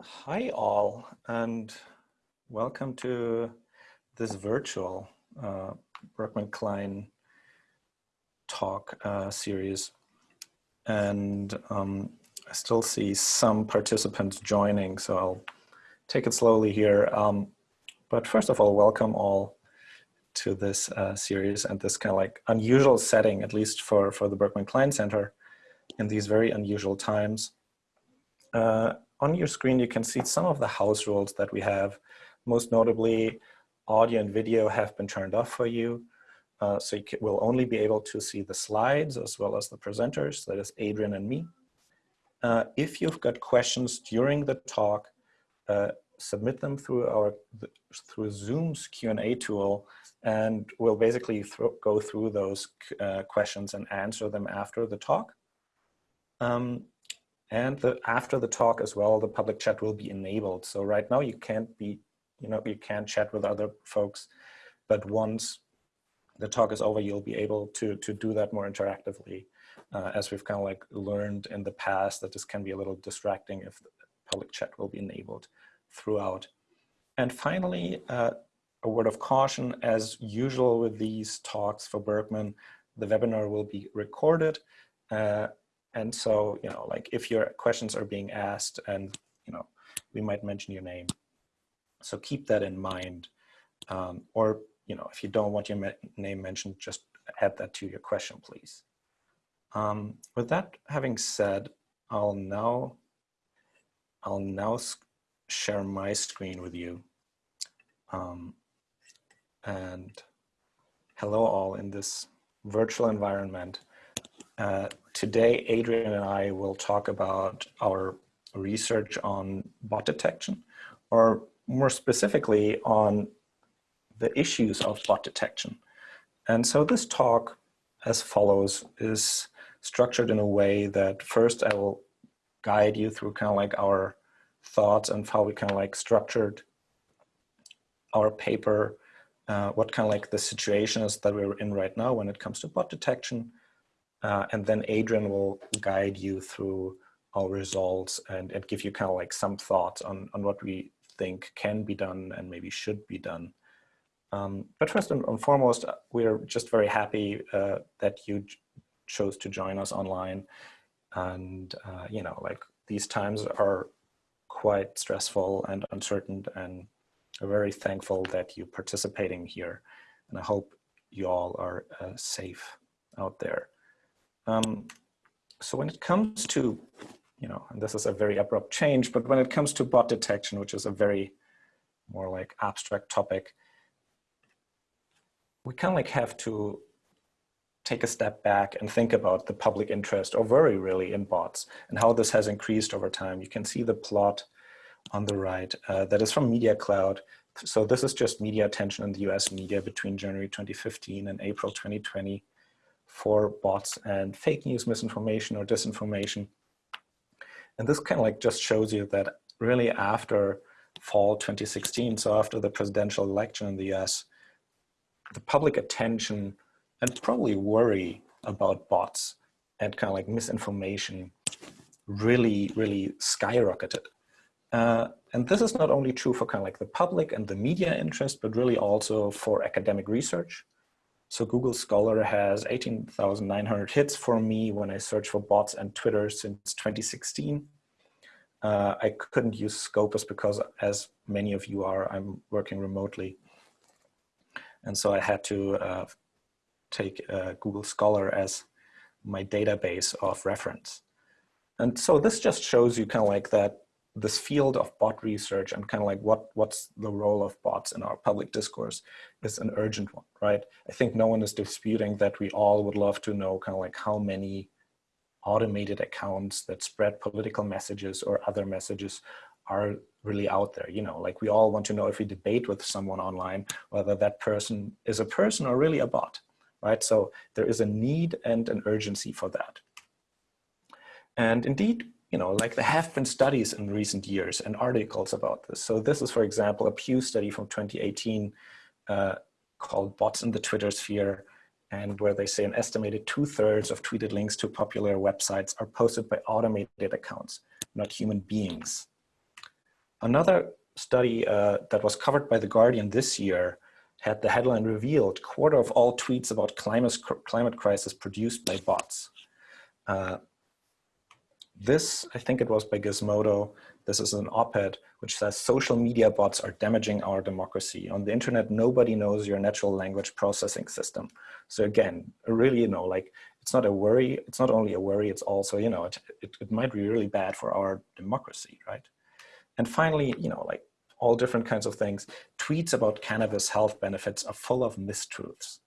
Hi all, and welcome to this virtual uh, Berkman Klein talk uh, series. And um, I still see some participants joining, so I'll take it slowly here. Um, but first of all, welcome all to this uh, series and this kind of like unusual setting, at least for, for the Berkman Klein Center in these very unusual times. Uh, on your screen, you can see some of the house rules that we have. Most notably, audio and video have been turned off for you. Uh, so you will only be able to see the slides as well as the presenters, that is Adrian and me. Uh, if you've got questions during the talk, uh, submit them through our through Zoom's Q&A tool, and we'll basically go through those uh, questions and answer them after the talk. Um, and the, after the talk as well, the public chat will be enabled. So right now you can't be, you know, you can't chat with other folks, but once the talk is over, you'll be able to, to do that more interactively. Uh, as we've kind of like learned in the past that this can be a little distracting if the public chat will be enabled throughout. And finally, uh, a word of caution, as usual with these talks for Berkman, the webinar will be recorded. Uh, and so, you know, like if your questions are being asked and, you know, we might mention your name. So keep that in mind. Um, or, you know, if you don't want your name mentioned, just add that to your question, please. Um, with that having said, I'll now, I'll now share my screen with you. Um, and hello all in this virtual environment. Uh, today, Adrian and I will talk about our research on bot detection, or more specifically on the issues of bot detection. And so this talk, as follows, is structured in a way that first I will guide you through kind of like our thoughts and how we kind of like structured our paper, uh, what kind of like the situation is that we're in right now when it comes to bot detection, uh, and then Adrian will guide you through our results and, and give you kind of like some thoughts on, on what we think can be done and maybe should be done. Um, but first and, foremost, uh, we're just very happy uh, that you chose to join us online. And, uh, you know, like these times are quite stressful and uncertain and we're very thankful that you're participating here. And I hope you all are uh, safe out there. Um, so when it comes to, you know, and this is a very abrupt change, but when it comes to bot detection, which is a very more like abstract topic, we kind of like have to take a step back and think about the public interest or worry really in bots and how this has increased over time. You can see the plot on the right uh, that is from Media Cloud. So this is just media attention in the US media between January 2015 and April 2020 for bots and fake news, misinformation or disinformation. And this kind of like just shows you that really after fall 2016, so after the presidential election in the US, the public attention and probably worry about bots and kind of like misinformation really, really skyrocketed. Uh, and this is not only true for kind of like the public and the media interest, but really also for academic research. So Google Scholar has 18,900 hits for me when I search for bots and Twitter since 2016. Uh, I couldn't use Scopus because as many of you are, I'm working remotely. And so I had to uh, take uh, Google Scholar as my database of reference. And so this just shows you kind of like that this field of bot research and kind of like what what's the role of bots in our public discourse is an urgent one, right? I think no one is disputing that we all would love to know kind of like how many automated accounts that spread political messages or other messages are really out there. You know, like we all want to know if we debate with someone online, whether that person is a person or really a bot, right? So there is a need and an urgency for that. And indeed, you know, like there have been studies in recent years and articles about this. So this is, for example, a Pew study from 2018 uh, called Bots in the Twitter Sphere, and where they say an estimated two thirds of tweeted links to popular websites are posted by automated accounts, not human beings. Another study uh, that was covered by The Guardian this year had the headline revealed, quarter of all tweets about climate, climate crisis produced by bots. Uh, this, I think it was by Gizmodo, this is an op-ed which says social media bots are damaging our democracy. On the internet, nobody knows your natural language processing system. So again, really, you know, like it's not a worry, it's not only a worry, it's also, you know, it, it, it might be really bad for our democracy, right? And finally, you know, like all different kinds of things. Tweets about cannabis health benefits are full of mistruths.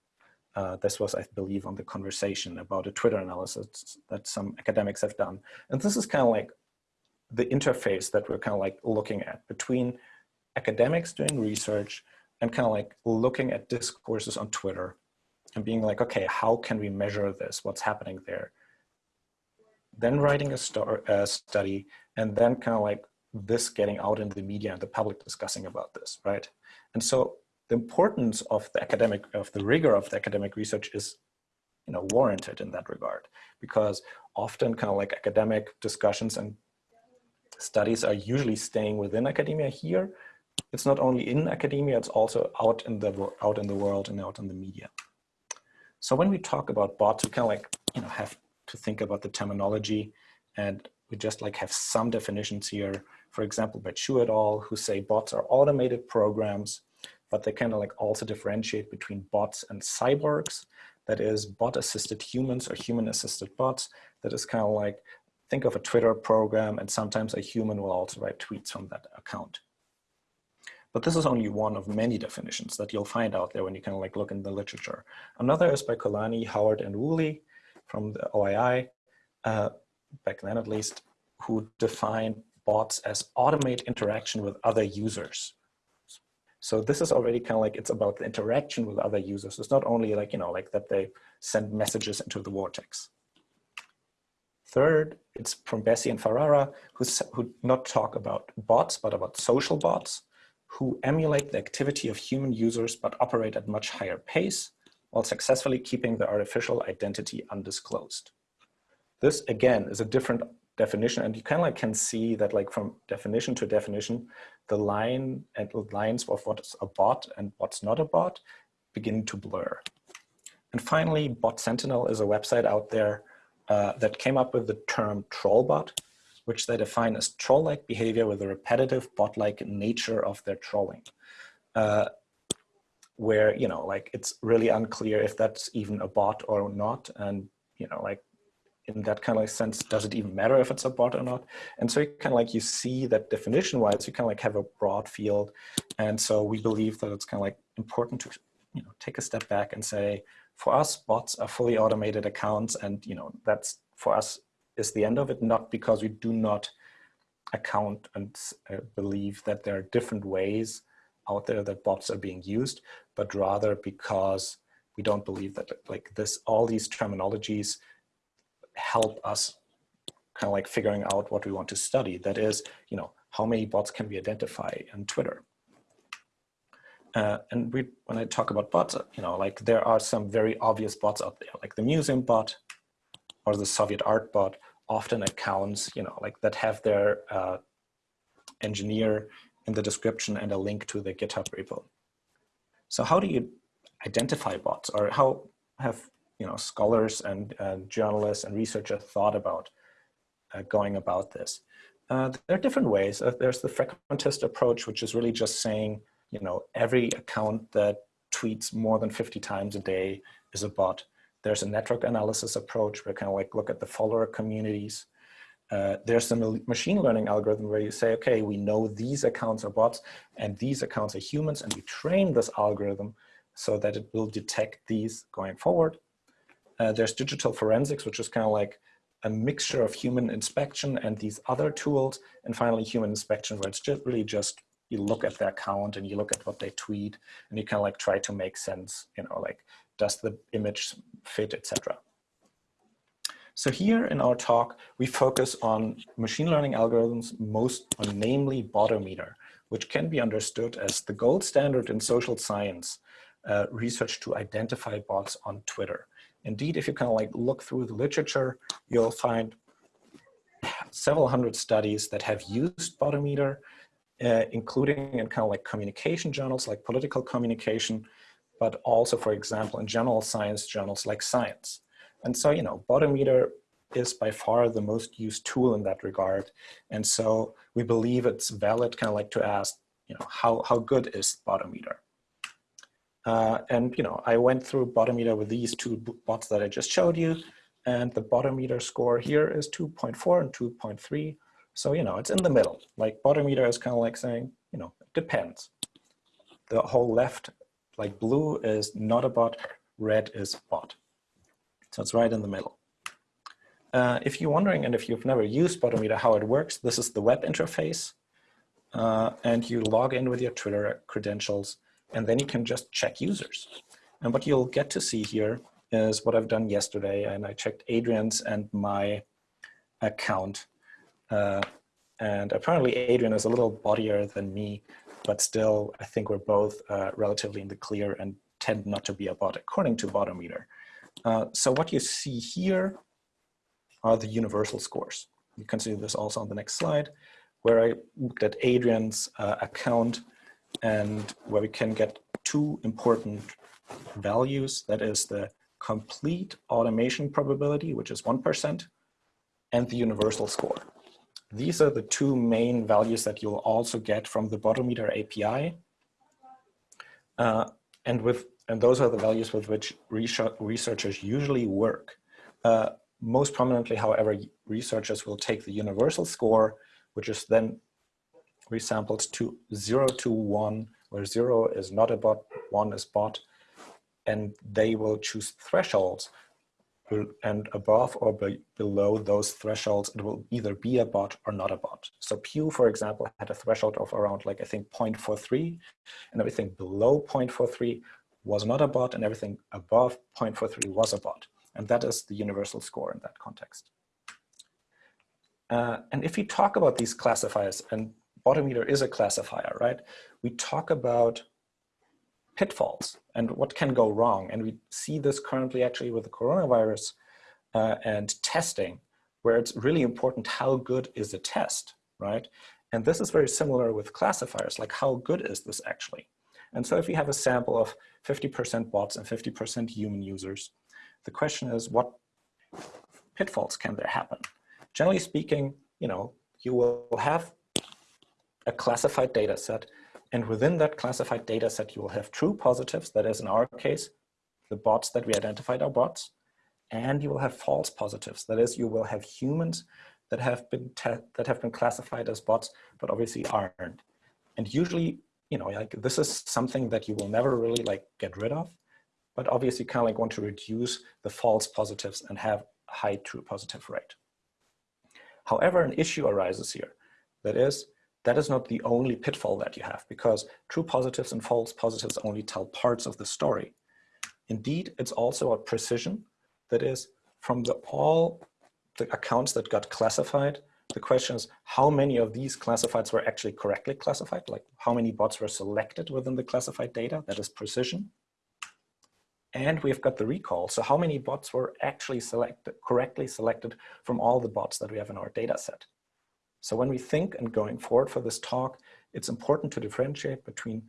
Uh, this was, I believe, on the conversation about a Twitter analysis that some academics have done. And this is kind of like the interface that we're kind of like looking at between academics doing research and kind of like looking at discourses on Twitter and being like, okay, how can we measure this? What's happening there? Then writing a, a study and then kind of like this getting out in the media and the public discussing about this, right? And so the importance of the academic, of the rigor of the academic research is, you know, warranted in that regard, because often kind of like academic discussions and studies are usually staying within academia here. It's not only in academia, it's also out in the, out in the world and out in the media. So when we talk about bots, we kind of like, you know, have to think about the terminology and we just like have some definitions here for example, by Chu et al., who say bots are automated programs, but they kind of like also differentiate between bots and cyborgs. That is bot-assisted humans or human-assisted bots. That is kind of like, think of a Twitter program and sometimes a human will also write tweets from that account. But this is only one of many definitions that you'll find out there when you kind of like look in the literature. Another is by Kollanyi, Howard, and Woolley from the OII, uh, back then at least, who define bots as automate interaction with other users. So this is already kind of like, it's about the interaction with other users. It's not only like, you know, like that they send messages into the vortex. Third, it's from Bessi and Ferrara, who, who not talk about bots, but about social bots, who emulate the activity of human users, but operate at much higher pace, while successfully keeping the artificial identity undisclosed. This, again, is a different definition and you kind of like can see that like from definition to definition the line and lines of what's a bot and what's not a bot begin to blur. And finally bot sentinel is a website out there uh, that came up with the term trollbot which they define as troll-like behavior with a repetitive bot-like nature of their trolling uh, where you know like it's really unclear if that's even a bot or not and you know like in that kind of sense, does it even matter if it's a bot or not? And so you kind of like, you see that definition wise, you kind of like have a broad field. And so we believe that it's kind of like important to, you know, take a step back and say, for us, bots are fully automated accounts. And, you know, that's for us is the end of it, not because we do not account and uh, believe that there are different ways out there that bots are being used, but rather because we don't believe that like this, all these terminologies help us kind of like figuring out what we want to study. That is, you know, how many bots can we identify on Twitter? Uh, and we, when I talk about bots, you know, like there are some very obvious bots out there, like the museum bot or the Soviet art bot, often accounts, you know, like that have their uh, engineer in the description and a link to the GitHub repo. So how do you identify bots or how have you know, scholars and uh, journalists and researchers thought about uh, going about this. Uh, there are different ways. Uh, there's the frequentist approach, which is really just saying, you know, every account that tweets more than 50 times a day is a bot. There's a network analysis approach where kind of like look at the follower communities. Uh, there's the machine learning algorithm where you say, okay, we know these accounts are bots and these accounts are humans and we train this algorithm so that it will detect these going forward. Uh, there's digital forensics, which is kind of like a mixture of human inspection and these other tools. And finally, human inspection, where it's just really just you look at their account and you look at what they tweet and you kind of like try to make sense, you know, like does the image fit, etc. So here in our talk, we focus on machine learning algorithms, most on namely Botometer, which can be understood as the gold standard in social science uh, research to identify bots on Twitter. Indeed, if you kind of like look through the literature, you'll find several hundred studies that have used Botometer uh, including in kind of like communication journals like political communication, but also, for example, in general science journals like Science. And so, you know, Botometer is by far the most used tool in that regard. And so we believe it's valid kind of like to ask, you know, how, how good is Botometer? Uh, and, you know, I went through Botometer with these two bots that I just showed you. And the Botometer score here is 2.4 and 2.3. So, you know, it's in the middle. Like Botometer is kind of like saying, you know, it depends. The whole left like blue is not a bot, red is bot. So it's right in the middle. Uh, if you're wondering, and if you've never used Botometer, how it works, this is the web interface. Uh, and you log in with your Twitter credentials, and then you can just check users. And what you'll get to see here is what I've done yesterday, and I checked Adrian's and my account. Uh, and apparently Adrian is a little bodier than me, but still, I think we're both uh, relatively in the clear and tend not to be a bot according to Botometer. Uh, so what you see here are the universal scores. You can see this also on the next slide, where I looked at Adrian's uh, account and where we can get two important values. That is the complete automation probability, which is 1%, and the universal score. These are the two main values that you'll also get from the Botometer API. Uh, and, with, and those are the values with which researchers usually work. Uh, most prominently, however, researchers will take the universal score, which is then resampled to zero to one, where zero is not a bot, one is bot, and they will choose thresholds and above or be below those thresholds, it will either be a bot or not a bot. So Pew, for example, had a threshold of around like, I think 0.43 and everything below 0.43 was not a bot and everything above 0.43 was a bot. And that is the universal score in that context. Uh, and if we talk about these classifiers, and Botometer is a classifier, right? We talk about pitfalls and what can go wrong. And we see this currently actually with the coronavirus uh, and testing, where it's really important how good is the test, right? And this is very similar with classifiers, like how good is this actually? And so if you have a sample of 50% bots and 50% human users, the question is what pitfalls can there happen? Generally speaking, you know, you will have a classified data set and within that classified data set, you will have true positives, that is in our case, the bots that we identified are bots, and you will have false positives, that is, you will have humans that have been that have been classified as bots, but obviously aren't. And usually, you know, like this is something that you will never really like get rid of, but obviously kind of like want to reduce the false positives and have high true positive rate. However, an issue arises here. That is, that is not the only pitfall that you have because true positives and false positives only tell parts of the story. Indeed, it's also a precision that is from the all the accounts that got classified, the question is how many of these classifieds were actually correctly classified, like how many bots were selected within the classified data, that is precision. And we've got the recall, so how many bots were actually selected, correctly selected from all the bots that we have in our data set. So when we think and going forward for this talk, it's important to differentiate between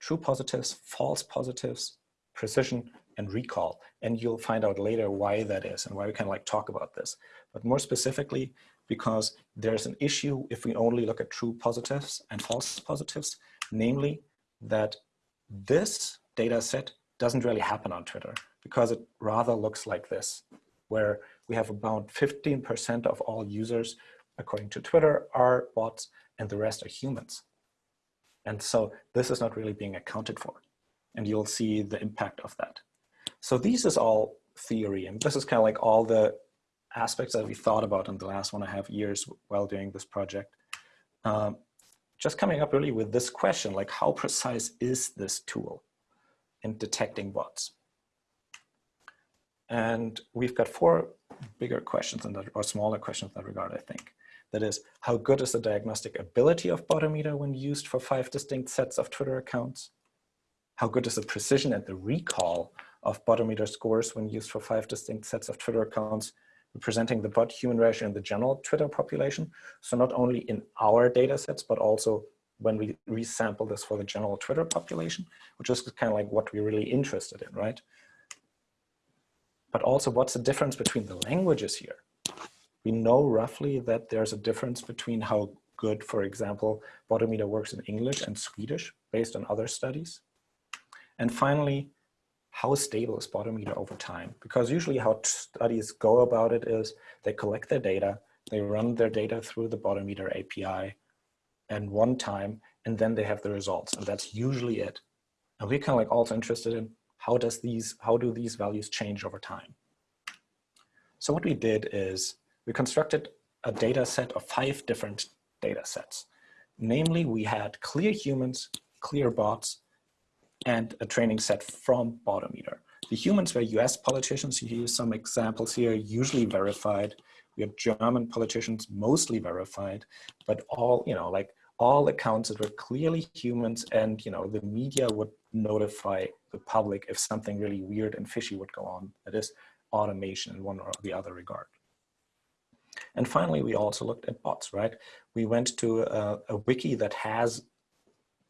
true positives, false positives, precision, and recall. And you'll find out later why that is and why we can like talk about this. But more specifically, because there's an issue if we only look at true positives and false positives, namely that this data set doesn't really happen on Twitter because it rather looks like this, where we have about 15% of all users according to Twitter, are bots and the rest are humans. And so this is not really being accounted for. And you'll see the impact of that. So this is all theory. And this is kind of like all the aspects that we thought about in the last one and a half years while doing this project. Um, just coming up really with this question, like how precise is this tool in detecting bots? And we've got four bigger questions in that, or smaller questions in that regard, I think. That is, how good is the diagnostic ability of Botometer when used for five distinct sets of Twitter accounts? How good is the precision and the recall of Botometer scores when used for five distinct sets of Twitter accounts representing the bot human ratio in the general Twitter population? So not only in our data sets, but also when we resample this for the general Twitter population, which is kind of like what we're really interested in, right? But also what's the difference between the languages here? We know roughly that there's a difference between how good, for example, Botometer works in English and Swedish based on other studies. And finally, how stable is Botometer over time? Because usually how studies go about it is they collect their data, they run their data through the Botometer API and one time, and then they have the results. And that's usually it. And we're kind of like also interested in how does these, how do these values change over time? So what we did is we constructed a data set of five different data sets. Namely, we had clear humans, clear bots, and a training set from Botometer. The humans were US politicians. You use some examples here, usually verified. We have German politicians, mostly verified, but all, you know, like all accounts that were clearly humans and, you know, the media would notify the public if something really weird and fishy would go on. That is automation in one or the other regard. And finally, we also looked at bots, right? We went to a, a wiki that has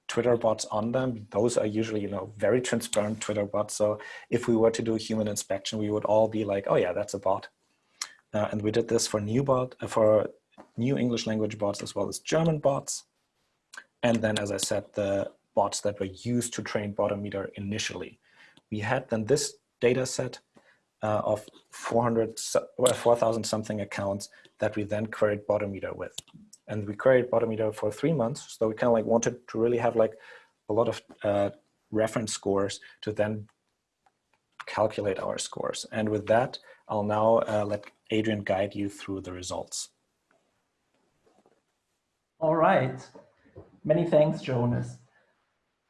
Twitter bots on them. Those are usually, you know, very transparent Twitter bots. So if we were to do a human inspection, we would all be like, oh yeah, that's a bot. Uh, and we did this for new bot, uh, for new English language bots as well as German bots. And then, as I said, the bots that were used to train Botometer initially. We had then this data set uh, of 400, 4,000 something accounts that we then queried Botometer with. And we queried Botometer for three months. So we kind of like wanted to really have like a lot of uh, reference scores to then calculate our scores. And with that, I'll now uh, let Adrian guide you through the results. All right. Many thanks, Jonas.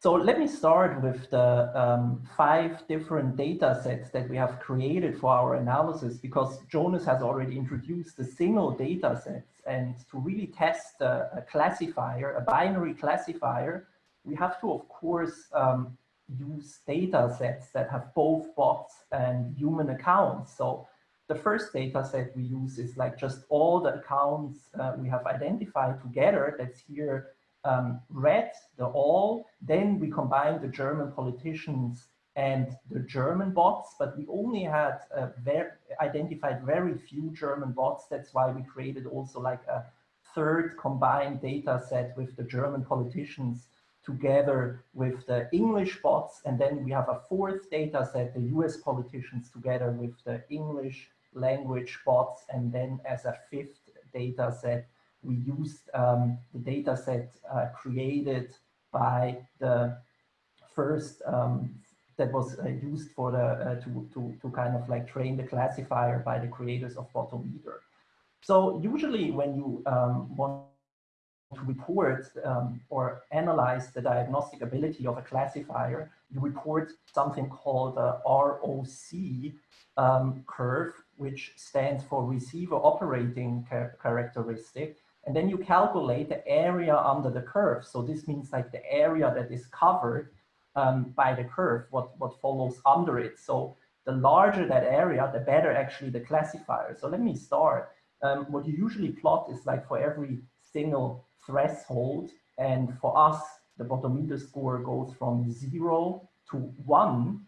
So let me start with the um, five different data sets that we have created for our analysis because Jonas has already introduced the single data sets and to really test a, a classifier, a binary classifier, we have to, of course, um, use data sets that have both bots and human accounts. So the first data set we use is like just all the accounts uh, we have identified together. That's here um, red, the all. Then we combine the German politicians and the German bots, but we only had uh, very, identified very few German bots. That's why we created also like a third combined data set with the German politicians together with the English bots. And then we have a fourth data set, the US politicians together with the English language bots. And then as a fifth data set, we used um, the data set uh, created by the first um, that was uh, used for the uh, to, to, to kind of like train the classifier by the creators of Botometer. So usually when you um, want to report um, or analyze the diagnostic ability of a classifier, you report something called a ROC um, curve, which stands for receiver operating char characteristic. And then you calculate the area under the curve. So this means like the area that is covered um, by the curve, what, what follows under it. So the larger that area, the better actually the classifier. So let me start. Um, what you usually plot is like for every single threshold. And for us, the Botometer score goes from zero to one.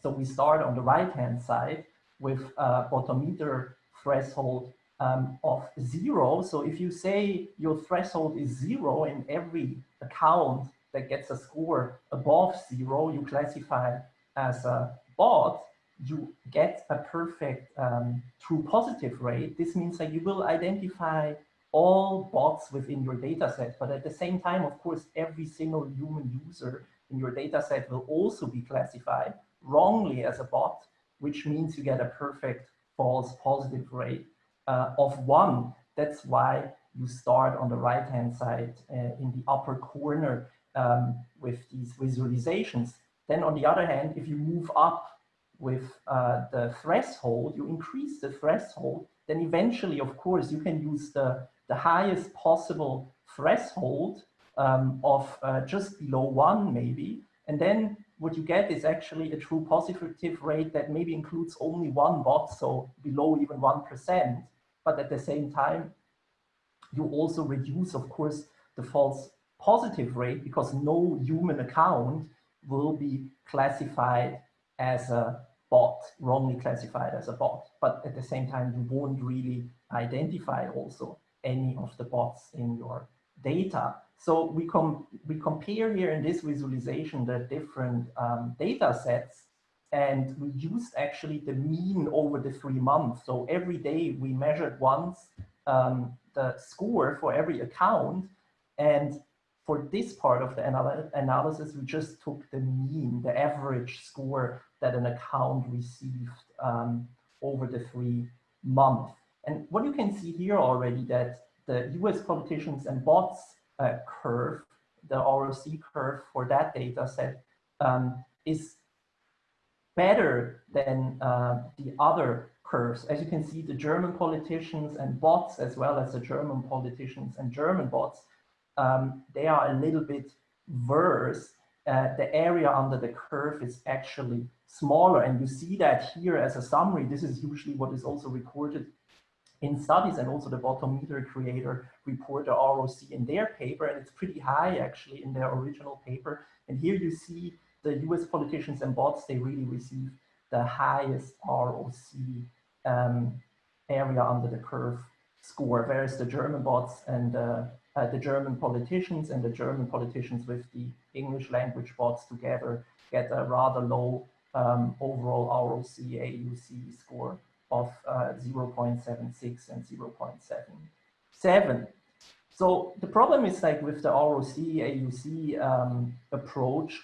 So we start on the right-hand side with a Botometer threshold um, of zero. So if you say your threshold is zero in every account that gets a score above zero, you classify as a bot, you get a perfect um, true positive rate. This means that you will identify all bots within your data set, but at the same time, of course, every single human user in your data set will also be classified wrongly as a bot, which means you get a perfect false positive rate uh, of one. That's why you start on the right-hand side uh, in the upper corner um, with these visualizations. Then on the other hand, if you move up with uh, the threshold, you increase the threshold, then eventually, of course, you can use the, the highest possible threshold um, of uh, just below one maybe. And then what you get is actually a true positive rate that maybe includes only one bot, so below even 1% but at the same time, you also reduce, of course, the false positive rate because no human account will be classified as a bot, wrongly classified as a bot. But at the same time, you won't really identify also any of the bots in your data. So we, com we compare here in this visualization the different um, data sets and we used actually the mean over the three months. So every day we measured once um, the score for every account and for this part of the anal analysis, we just took the mean, the average score that an account received um, over the three months. And what you can see here already that the US politicians and bots uh, curve, the ROC curve for that data set um, is better than uh, the other curves. As you can see, the German politicians and bots, as well as the German politicians and German bots, um, they are a little bit worse. Uh, the area under the curve is actually smaller. And you see that here as a summary. This is usually what is also recorded in studies and also the Botometer creator report the ROC in their paper. And it's pretty high actually in their original paper. And here you see the US politicians and bots, they really receive the highest ROC um, area under the curve score, whereas the German bots and uh, uh, the German politicians and the German politicians with the English language bots together get a rather low um, overall ROC AUC score of uh, 0.76 and 0.77. So the problem is like with the ROC AUC um, approach,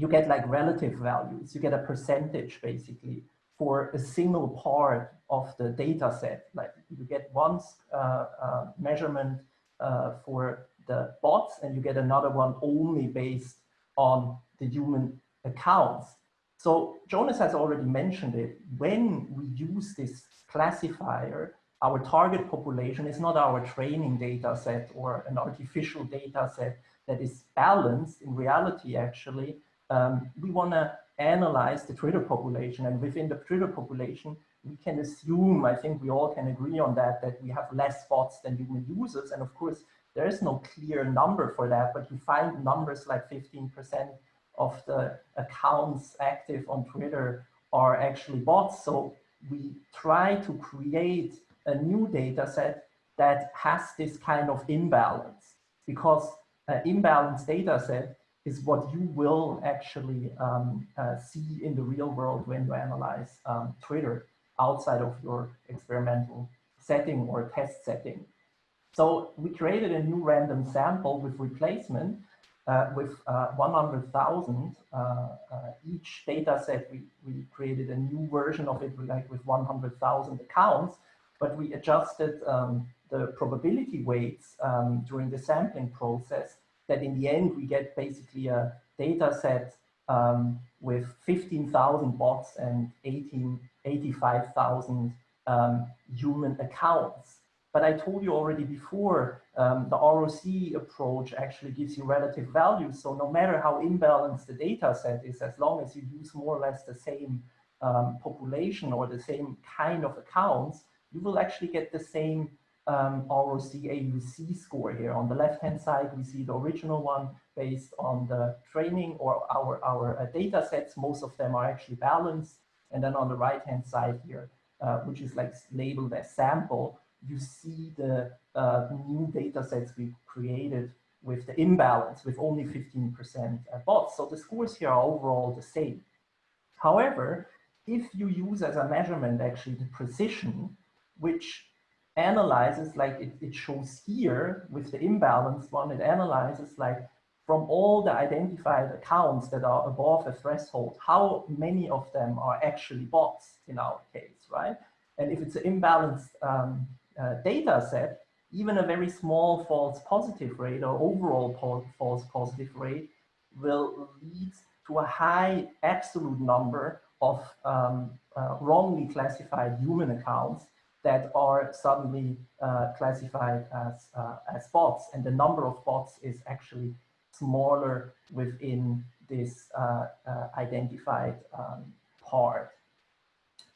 you get like relative values. You get a percentage basically for a single part of the data set. Like you get one uh, uh, measurement uh, for the bots and you get another one only based on the human accounts. So Jonas has already mentioned it. When we use this classifier, our target population is not our training data set or an artificial data set that is balanced in reality actually um, we want to analyze the Twitter population. And within the Twitter population, we can assume, I think we all can agree on that, that we have less bots than human users. And of course, there is no clear number for that, but you find numbers like 15% of the accounts active on Twitter are actually bots. So we try to create a new data set that has this kind of imbalance because an imbalanced data set is what you will actually um, uh, see in the real world when you analyze um, Twitter outside of your experimental setting or test setting. So we created a new random sample with replacement uh, with uh, 100,000 uh, uh, each data set. We, we created a new version of it like with 100,000 accounts, but we adjusted um, the probability weights um, during the sampling process that in the end we get basically a data set um, with 15,000 bots and 18, 85,000 um, human accounts. But I told you already before, um, the ROC approach actually gives you relative values. So no matter how imbalanced the data set is, as long as you use more or less the same um, population or the same kind of accounts, you will actually get the same um, ROC AUC score here. On the left-hand side, we see the original one based on the training or our, our uh, data sets. Most of them are actually balanced. And then on the right-hand side here, uh, which is like labeled as sample, you see the uh, new data sets we created with the imbalance with only 15% bots. So the scores here are overall the same. However, if you use as a measurement actually the precision, which analyzes like it, it shows here with the imbalanced one, it analyzes like from all the identified accounts that are above a threshold, how many of them are actually bots in our case, right? And if it's an imbalanced um, uh, data set, even a very small false positive rate or overall po false positive rate will lead to a high absolute number of um, uh, wrongly classified human accounts that are suddenly uh, classified as, uh, as bots. And the number of bots is actually smaller within this uh, identified um, part.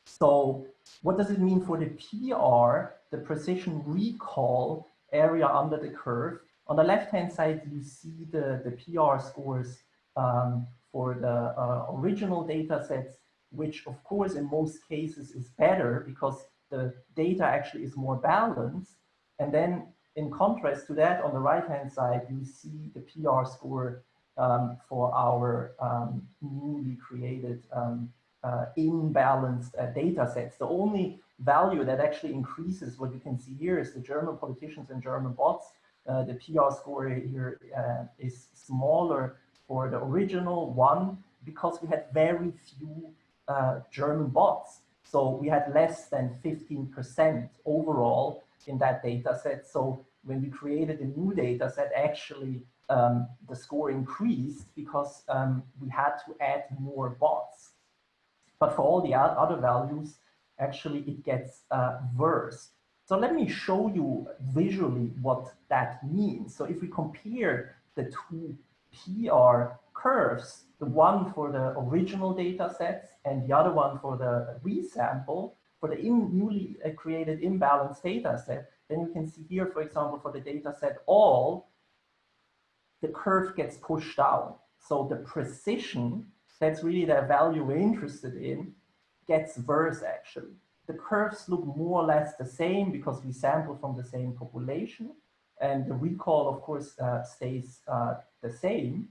So what does it mean for the PR, the precision recall area under the curve? On the left-hand side, you see the, the PR scores um, for the uh, original data sets, which of course in most cases is better because the data actually is more balanced. And then in contrast to that, on the right-hand side, you see the PR score um, for our um, newly created um, uh, imbalanced uh, data sets. The only value that actually increases, what you can see here is the German politicians and German bots. Uh, the PR score here uh, is smaller for the original one because we had very few uh, German bots. So we had less than 15% overall in that data set. So when we created a new data set, actually um, the score increased because um, we had to add more bots. But for all the other values, actually it gets uh, worse. So let me show you visually what that means. So if we compare the two PR curves, the one for the original data sets and the other one for the resample, for the newly uh, created imbalanced data set, then you can see here, for example, for the data set all, the curve gets pushed down. So the precision, that's really the value we're interested in, gets worse actually. The curves look more or less the same because we sample from the same population and the recall of course uh, stays uh, the same.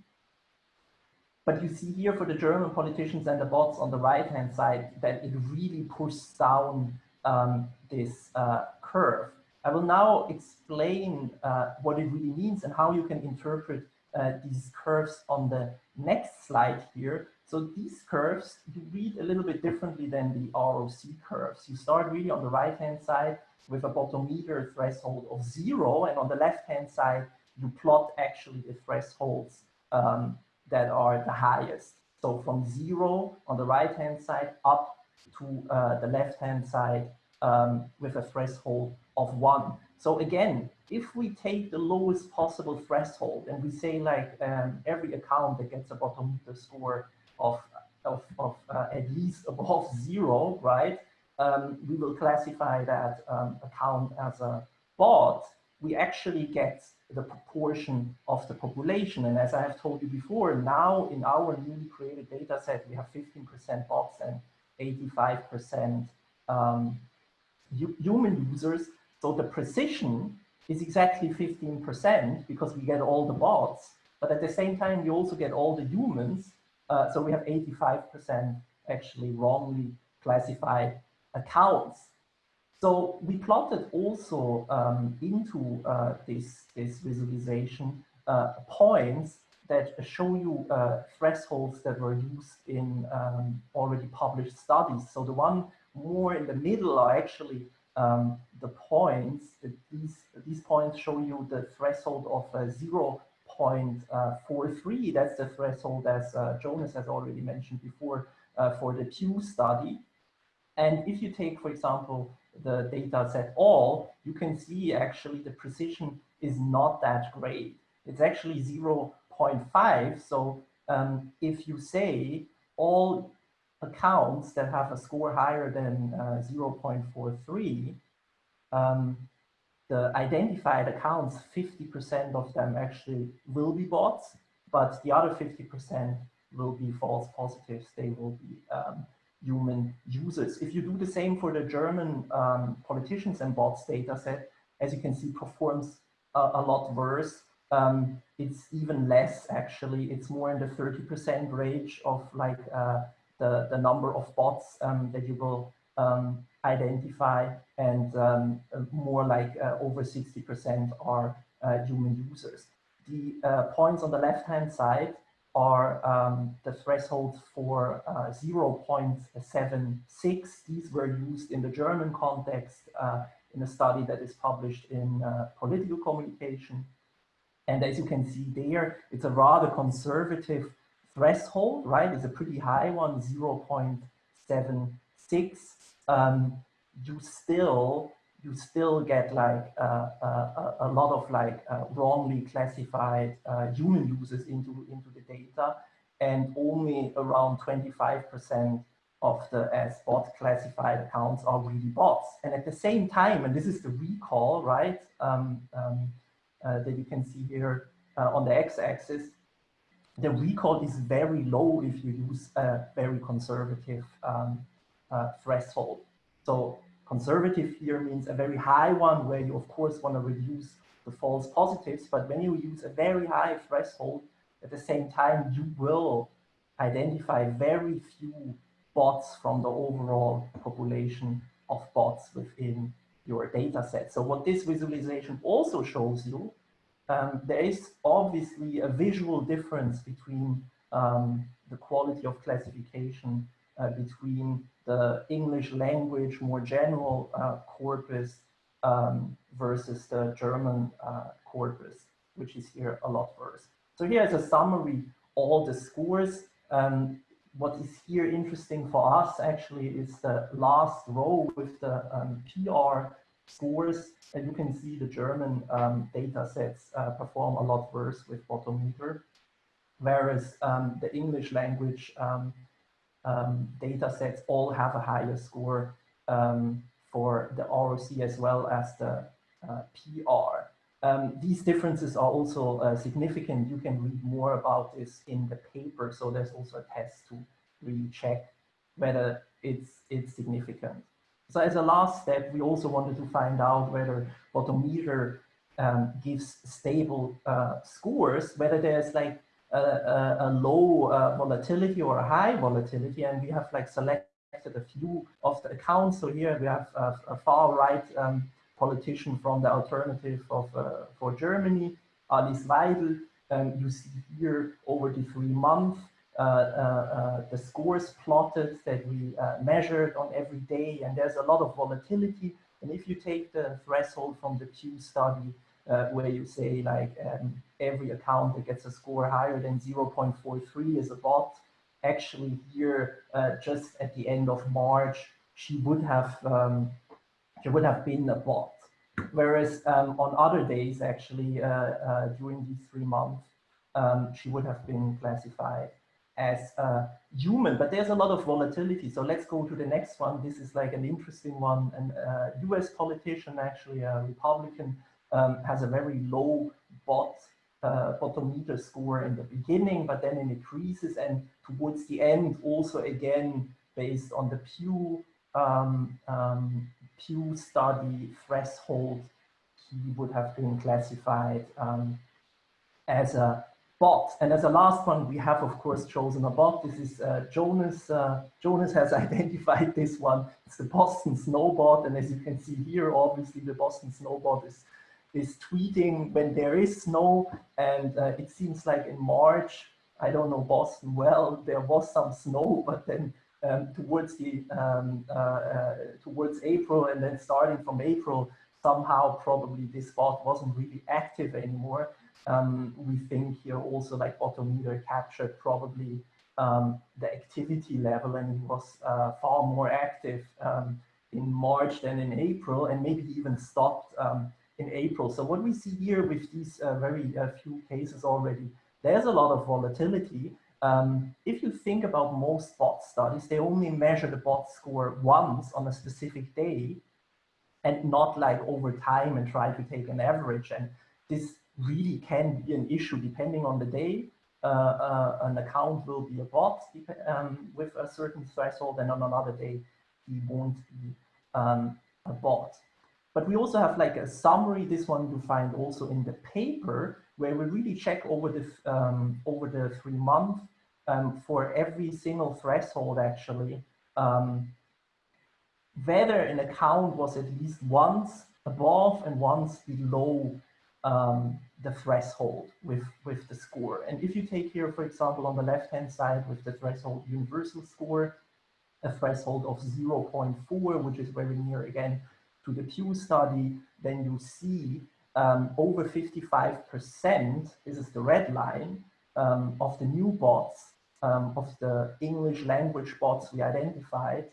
But you see here for the German politicians and the bots on the right hand side that it really pushes down um, this uh, curve. I will now explain uh, what it really means and how you can interpret uh, these curves on the next slide here. So these curves, you read a little bit differently than the ROC curves. You start really on the right-hand side with a Botometer threshold of zero, and on the left-hand side, you plot actually the thresholds um, that are the highest. So from zero on the right-hand side up to uh, the left-hand side um, with a threshold of one. So again, if we take the lowest possible threshold and we say like um, every account that gets a Botometer score of, of, of uh, at least above zero, right? Um, we will classify that um, account as a bot. We actually get the proportion of the population. And as I have told you before, now in our newly created data set, we have 15% bots and 85% um, human users. So the precision is exactly 15% because we get all the bots, but at the same time, we also get all the humans. Uh, so we have 85% actually wrongly classified accounts. So we plotted also um, into uh, this, this visualization uh, points that show you uh, thresholds that were used in um, already published studies. So the one more in the middle are actually um, the points, these, these points show you the threshold of uh, 0.43. That's the threshold as uh, Jonas has already mentioned before uh, for the Pew study. And if you take, for example, the data set all, you can see actually the precision is not that great. It's actually 0.5. So um, if you say all accounts that have a score higher than uh, 0.43, um, the identified accounts, 50% of them actually will be bots, but the other 50% will be false positives. They will be um, human users. If you do the same for the German um, politicians and bots data set, as you can see, performs a, a lot worse. Um, it's even less actually. It's more in the 30% range of like uh, the, the number of bots um, that you will um, identify and um, more like uh, over 60% are uh, human users. The uh, points on the left-hand side are um, the thresholds for uh, 0.76. These were used in the German context uh, in a study that is published in uh, political communication. And as you can see there, it's a rather conservative threshold, right, It's a pretty high one, 0.76, um, you still you still get like uh, uh, a lot of like uh, wrongly classified uh, human users into into the data, and only around 25% of the as bot classified accounts are really bots. And at the same time, and this is the recall, right? Um, um, uh, that you can see here uh, on the x-axis, the recall is very low if you use a very conservative um, uh, threshold. So conservative here means a very high one where you of course want to reduce the false positives, but when you use a very high threshold, at the same time, you will identify very few bots from the overall population of bots within your data set. So what this visualization also shows you, um, there is obviously a visual difference between um, the quality of classification between the English language, more general uh, corpus um, versus the German uh, corpus, which is here a lot worse. So here's a summary, of all the scores. Um, what is here interesting for us actually is the last row with the um, PR scores. And you can see the German um, data sets uh, perform a lot worse with Botometer, whereas um, the English language um, um, data sets all have a higher score for the ROC as well as the uh, PR. Um, these differences are also uh, significant. You can read more about this in the paper. So there's also a test to really check whether it's, it's significant. So as a last step, we also wanted to find out whether Botometer um, gives stable uh, scores, whether there's like a, a, a low uh, volatility or a high volatility. And we have like selected a few of the accounts. So here we have a, a far right um, politician from the alternative of uh, for Germany, Alice Weidel. Um, you see here over the three months uh, uh, uh, the scores plotted that we uh, measured on every day, and there's a lot of volatility. And if you take the threshold from the Pew study, uh, where you say like um, every account that gets a score higher than 0.43 is a bot, actually here just at the end of March, she would have um, she would have been a bot. Whereas um, on other days, actually, uh, uh, during these three months, um, she would have been classified as a human, but there's a lot of volatility. So let's go to the next one. This is like an interesting one. Uh, US politician, actually a Republican, um, has a very low bot uh, Botometer score in the beginning, but then it increases and towards the end also again based on the Pew um, um, Pew study threshold, he would have been classified um, as a bot. And as a last one, we have, of course, chosen a bot. This is uh, Jonas. Uh, Jonas has identified this one. It's the Boston Snowbot. And as you can see here, obviously, the Boston Snowbot is, is tweeting when there is snow. And uh, it seems like in March, I don't know Boston well, there was some snow, but then um, towards the um, uh, uh, towards April and then starting from April, somehow probably this spot wasn't really active anymore. Um, we think here also like Botometer captured probably um, the activity level and it was uh, far more active um, in March than in April and maybe even stopped um, in April. So what we see here with these uh, very uh, few cases already, there's a lot of volatility um, if you think about most bot studies, they only measure the bot score once on a specific day and not like over time and try to take an average. And this really can be an issue depending on the day. Uh, uh, an account will be a bot um, with a certain threshold and on another day he won't be um, a bot. But we also have like a summary, this one you find also in the paper, where we really check over the, um, over the three months um, for every single threshold actually, um, whether an account was at least once above and once below um, the threshold with, with the score. And if you take here, for example, on the left-hand side with the threshold universal score, a threshold of 0.4, which is very near again to the Pew study, then you see um, over 55%, this is the red line, um, of the new bots um, of the English language bots we identified,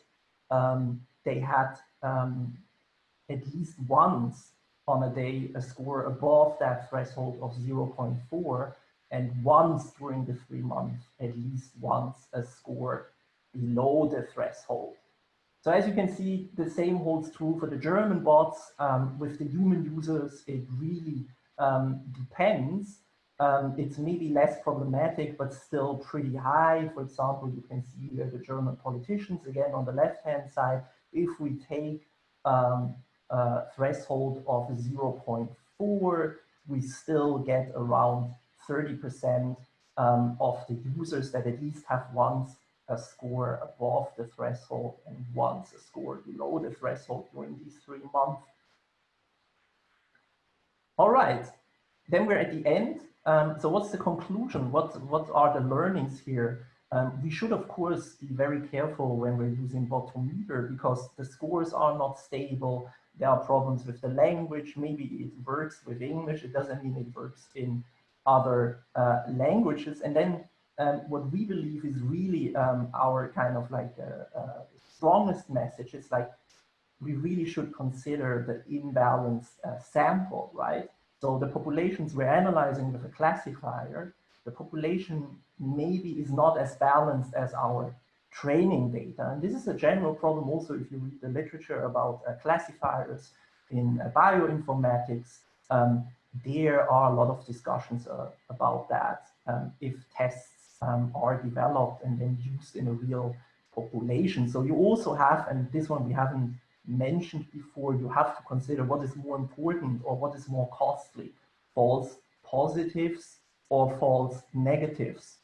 um, they had um, at least once on a day a score above that threshold of 0.4 and once during the three months, at least once a score below the threshold. So as you can see, the same holds true for the German bots. Um, with the human users, it really um, depends, um, it's maybe less problematic, but still pretty high. For example, you can see here the German politicians, again, on the left-hand side. If we take um, a threshold of 0.4, we still get around 30% um, of the users that at least have once a score above the threshold and once a score below the threshold during these three months. All right, then we're at the end. Um, so what's the conclusion? What, what are the learnings here? Um, we should, of course, be very careful when we're using Botometer because the scores are not stable. There are problems with the language. Maybe it works with English. It doesn't mean it works in other uh, languages. And then um, what we believe is really um, our kind of like uh, uh, strongest message is like we really should consider the imbalanced uh, sample, right? So the populations we're analyzing with a classifier, the population maybe is not as balanced as our training data. And this is a general problem also if you read the literature about uh, classifiers in uh, bioinformatics, um, there are a lot of discussions uh, about that. Um, if tests um, are developed and then used in a real population. So you also have, and this one we haven't mentioned before, you have to consider what is more important or what is more costly, false positives or false negatives.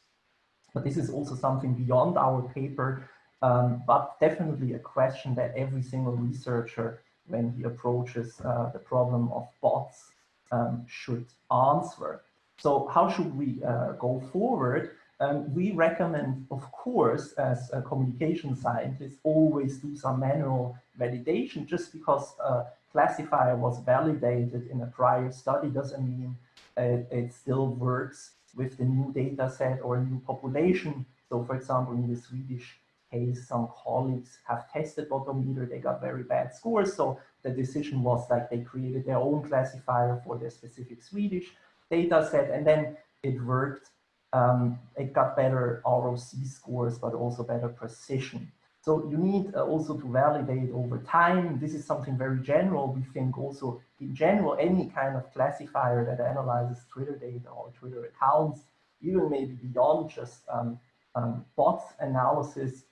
But this is also something beyond our paper, um, but definitely a question that every single researcher, when he approaches uh, the problem of bots, um, should answer. So how should we uh, go forward? Um, we recommend, of course, as a communication scientist, always do some manual validation. Just because a classifier was validated in a prior study doesn't mean it, it still works with the new data set or a new population. So for example, in the Swedish case, some colleagues have tested Botometer, they got very bad scores. So the decision was like they created their own classifier for their specific Swedish data set and then it worked um, it got better ROC scores, but also better precision. So you need uh, also to validate over time. This is something very general. We think also in general, any kind of classifier that analyzes Twitter data or Twitter accounts, even maybe beyond just um, um, bots analysis,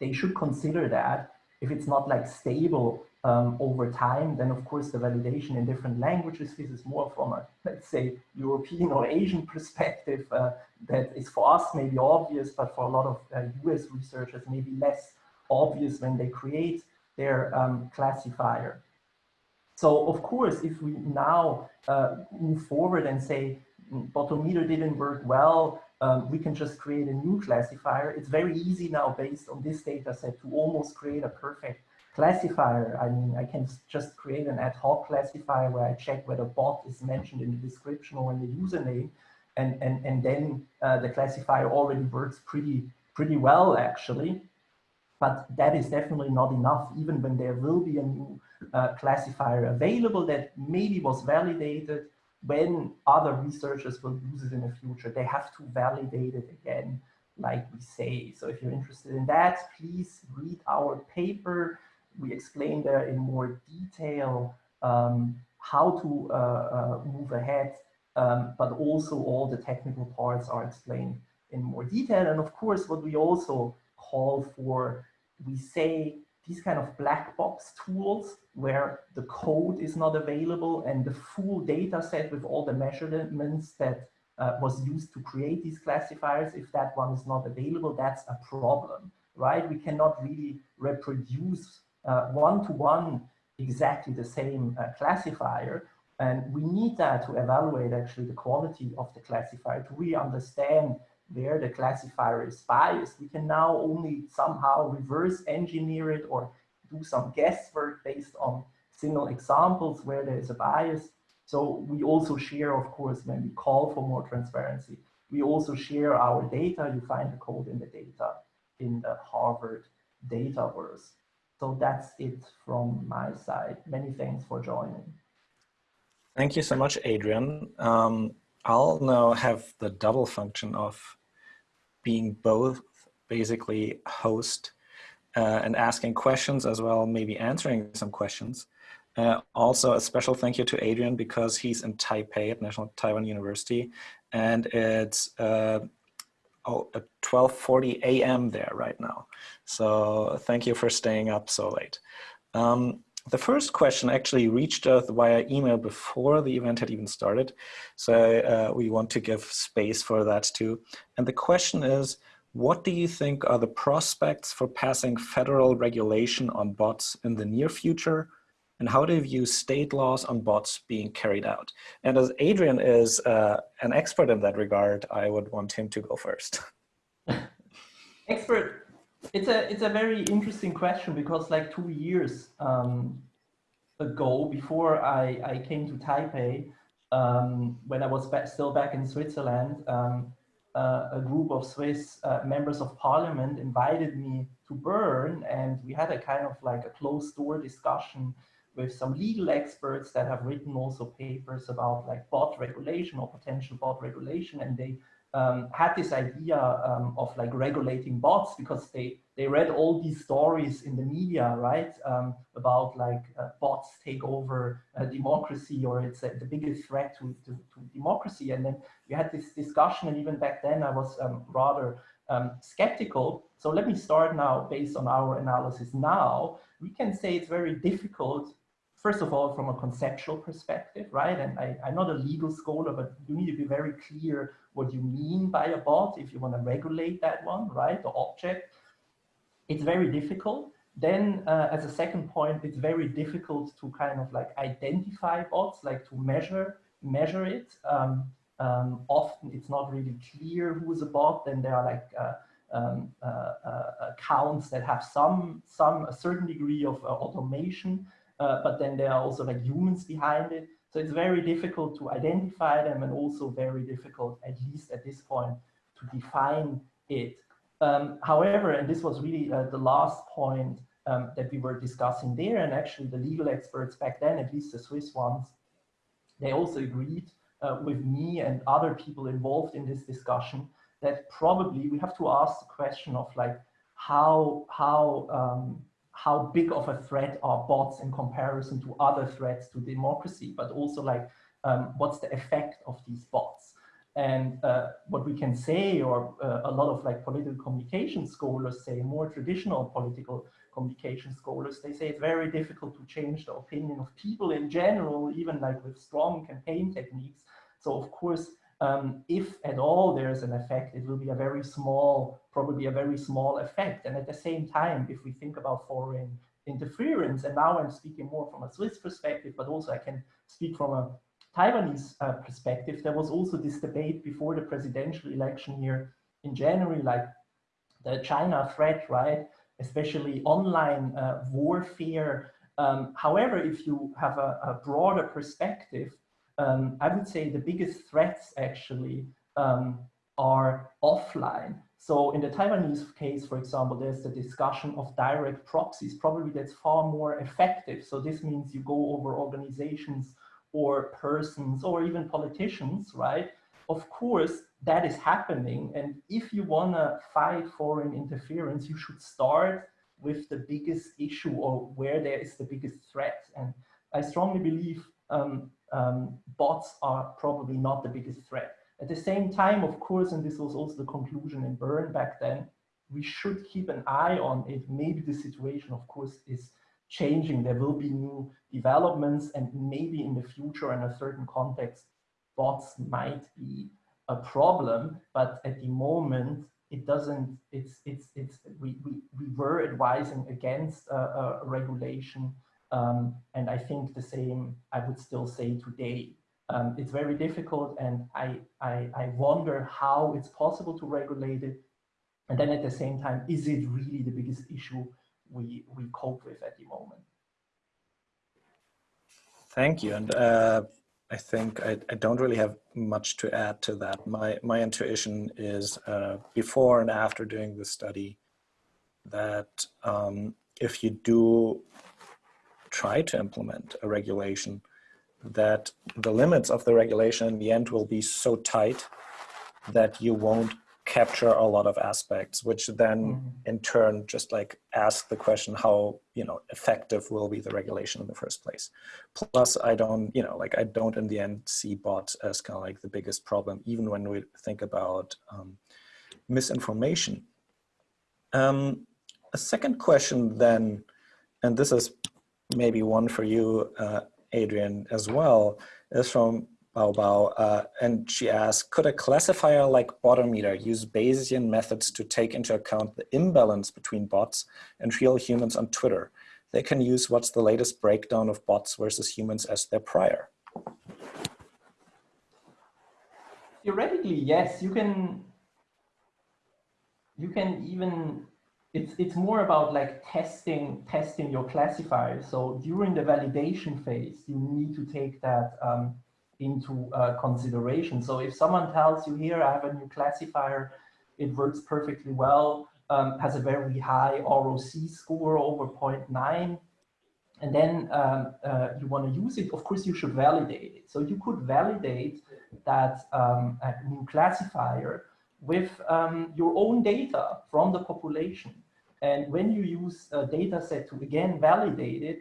they should consider that if it's not like stable um, over time, then of course the validation in different languages, this is more from a, let's say, European or Asian perspective uh, that is for us maybe obvious, but for a lot of uh, US researchers maybe less obvious when they create their um, classifier. So of course, if we now uh, move forward and say, mm, Botometer didn't work well, um, we can just create a new classifier. It's very easy now based on this data set to almost create a perfect classifier. I mean, I can just create an ad hoc classifier where I check whether bot is mentioned in the description or in the username. And, and, and then uh, the classifier already works pretty, pretty well, actually. But that is definitely not enough, even when there will be a new uh, classifier available that maybe was validated when other researchers will use it in the future. They have to validate it again, like we say. So if you're interested in that, please read our paper we explain there in more detail um, how to uh, uh, move ahead, um, but also all the technical parts are explained in more detail. And of course, what we also call for, we say these kind of black box tools where the code is not available and the full data set with all the measurements that uh, was used to create these classifiers, if that one is not available, that's a problem, right? We cannot really reproduce one-to-one uh, -one exactly the same uh, classifier. And we need that to evaluate actually the quality of the classifier to really understand where the classifier is biased. We can now only somehow reverse engineer it or do some guesswork based on single examples where there is a bias. So we also share, of course, when we call for more transparency, we also share our data. You find the code in the data in the Harvard Dataverse. So that's it from my side. Many thanks for joining. Thank you so much, Adrian. Um, I'll now have the double function of being both basically host uh, and asking questions as well, maybe answering some questions. Uh, also, a special thank you to Adrian because he's in Taipei at National Taiwan University, and it's uh, oh, 12:40 a.m. there right now. So thank you for staying up so late. Um, the first question actually reached us via email before the event had even started. So uh, we want to give space for that too. And the question is, what do you think are the prospects for passing federal regulation on bots in the near future? And how do you view state laws on bots being carried out? And as Adrian is uh, an expert in that regard, I would want him to go first. expert it's a it's a very interesting question because like two years um, ago, before I I came to Taipei, um, when I was back, still back in Switzerland, um, uh, a group of Swiss uh, members of parliament invited me to Bern, and we had a kind of like a closed door discussion with some legal experts that have written also papers about like bot regulation or potential bot regulation, and they um, had this idea um, of like regulating bots because they they read all these stories in the media, right, um, about like uh, bots take over uh, democracy or it's uh, the biggest threat to, to, to, democracy. And then we had this discussion, and even back then I was um, rather um, skeptical. So let me start now based on our analysis now. We can say it's very difficult first of all, from a conceptual perspective, right? And I, am not a legal scholar, but you need to be very clear what you mean by a bot if you want to regulate that one, right? The object. It's very difficult. Then uh, as a second point, it's very difficult to kind of like identify bots, like to measure, measure it. Um, um, often it's not really clear who's a bot. Then there are like uh, um, uh, uh accounts that have some, some a certain degree of uh, automation uh, but then there are also like humans behind it. So it's very difficult to identify them and also very difficult, at least at this point, to define it. Um, however, and this was really uh, the last point um, that we were discussing there, and actually the legal experts back then, at least the Swiss ones, they also agreed uh, with me and other people involved in this discussion that probably we have to ask the question of like how how um, how big of a threat are bots in comparison to other threats to democracy, but also like um, what's the effect of these bots. And uh, what we can say, or uh, a lot of like political communication scholars say, more traditional political communication scholars, they say it's very difficult to change the opinion of people in general, even like with strong campaign techniques. So of course, um, if at all there's an effect, it will be a very small, probably a very small effect. And at the same time, if we think about foreign interference, and now I'm speaking more from a Swiss perspective, but also I can speak from a Taiwanese uh, perspective, there was also this debate before the presidential election here in January, like the China threat, right? Especially online uh, warfare. Um, however, if you have a, a broader perspective, um, I would say the biggest threats actually um, are offline. So in the Taiwanese case, for example, there's the discussion of direct proxies. Probably that's far more effective. So this means you go over organizations or persons or even politicians, right? Of course, that is happening. And if you want to fight foreign interference, you should start with the biggest issue or where there is the biggest threat. And I strongly believe um, um, bots are probably not the biggest threat. At the same time, of course, and this was also the conclusion in Bern back then, we should keep an eye on it. Maybe the situation, of course, is changing. There will be new developments and maybe in the future in a certain context, bots might be a problem, but at the moment, it doesn't, it's, it's, it's, we, we, we were advising against a regulation um, and I think the same I would still say today. Um, it's very difficult and I, I, I wonder how it's possible to regulate it. And then at the same time, is it really the biggest issue we, we cope with at the moment? Thank you. And uh, I think I, I, don't really have much to add to that. My, my intuition is uh, before and after doing the study that um, if you do try to implement a regulation that the limits of the regulation in the end will be so tight that you won't capture a lot of aspects, which then mm -hmm. in turn just like ask the question how, you know, effective will be the regulation in the first place. Plus I don't, you know, like I don't in the end see bots as kind of like the biggest problem, even when we think about um, misinformation. Um, a second question then, and this is maybe one for you, uh, Adrian, as well, is from Bao Bao, uh, and she asked, could a classifier like Botometer use Bayesian methods to take into account the imbalance between bots and real humans on Twitter? They can use what's the latest breakdown of bots versus humans as their prior. Theoretically, yes, you can, you can even it's it's more about like testing testing your classifier. So during the validation phase, you need to take that um, into uh, consideration. So if someone tells you here, I have a new classifier, it works perfectly well, um, has a very high ROC score over 0.9, and then um, uh, you want to use it, of course you should validate it. So you could validate that um, new classifier with um, your own data from the population. And when you use a data set to again validate it,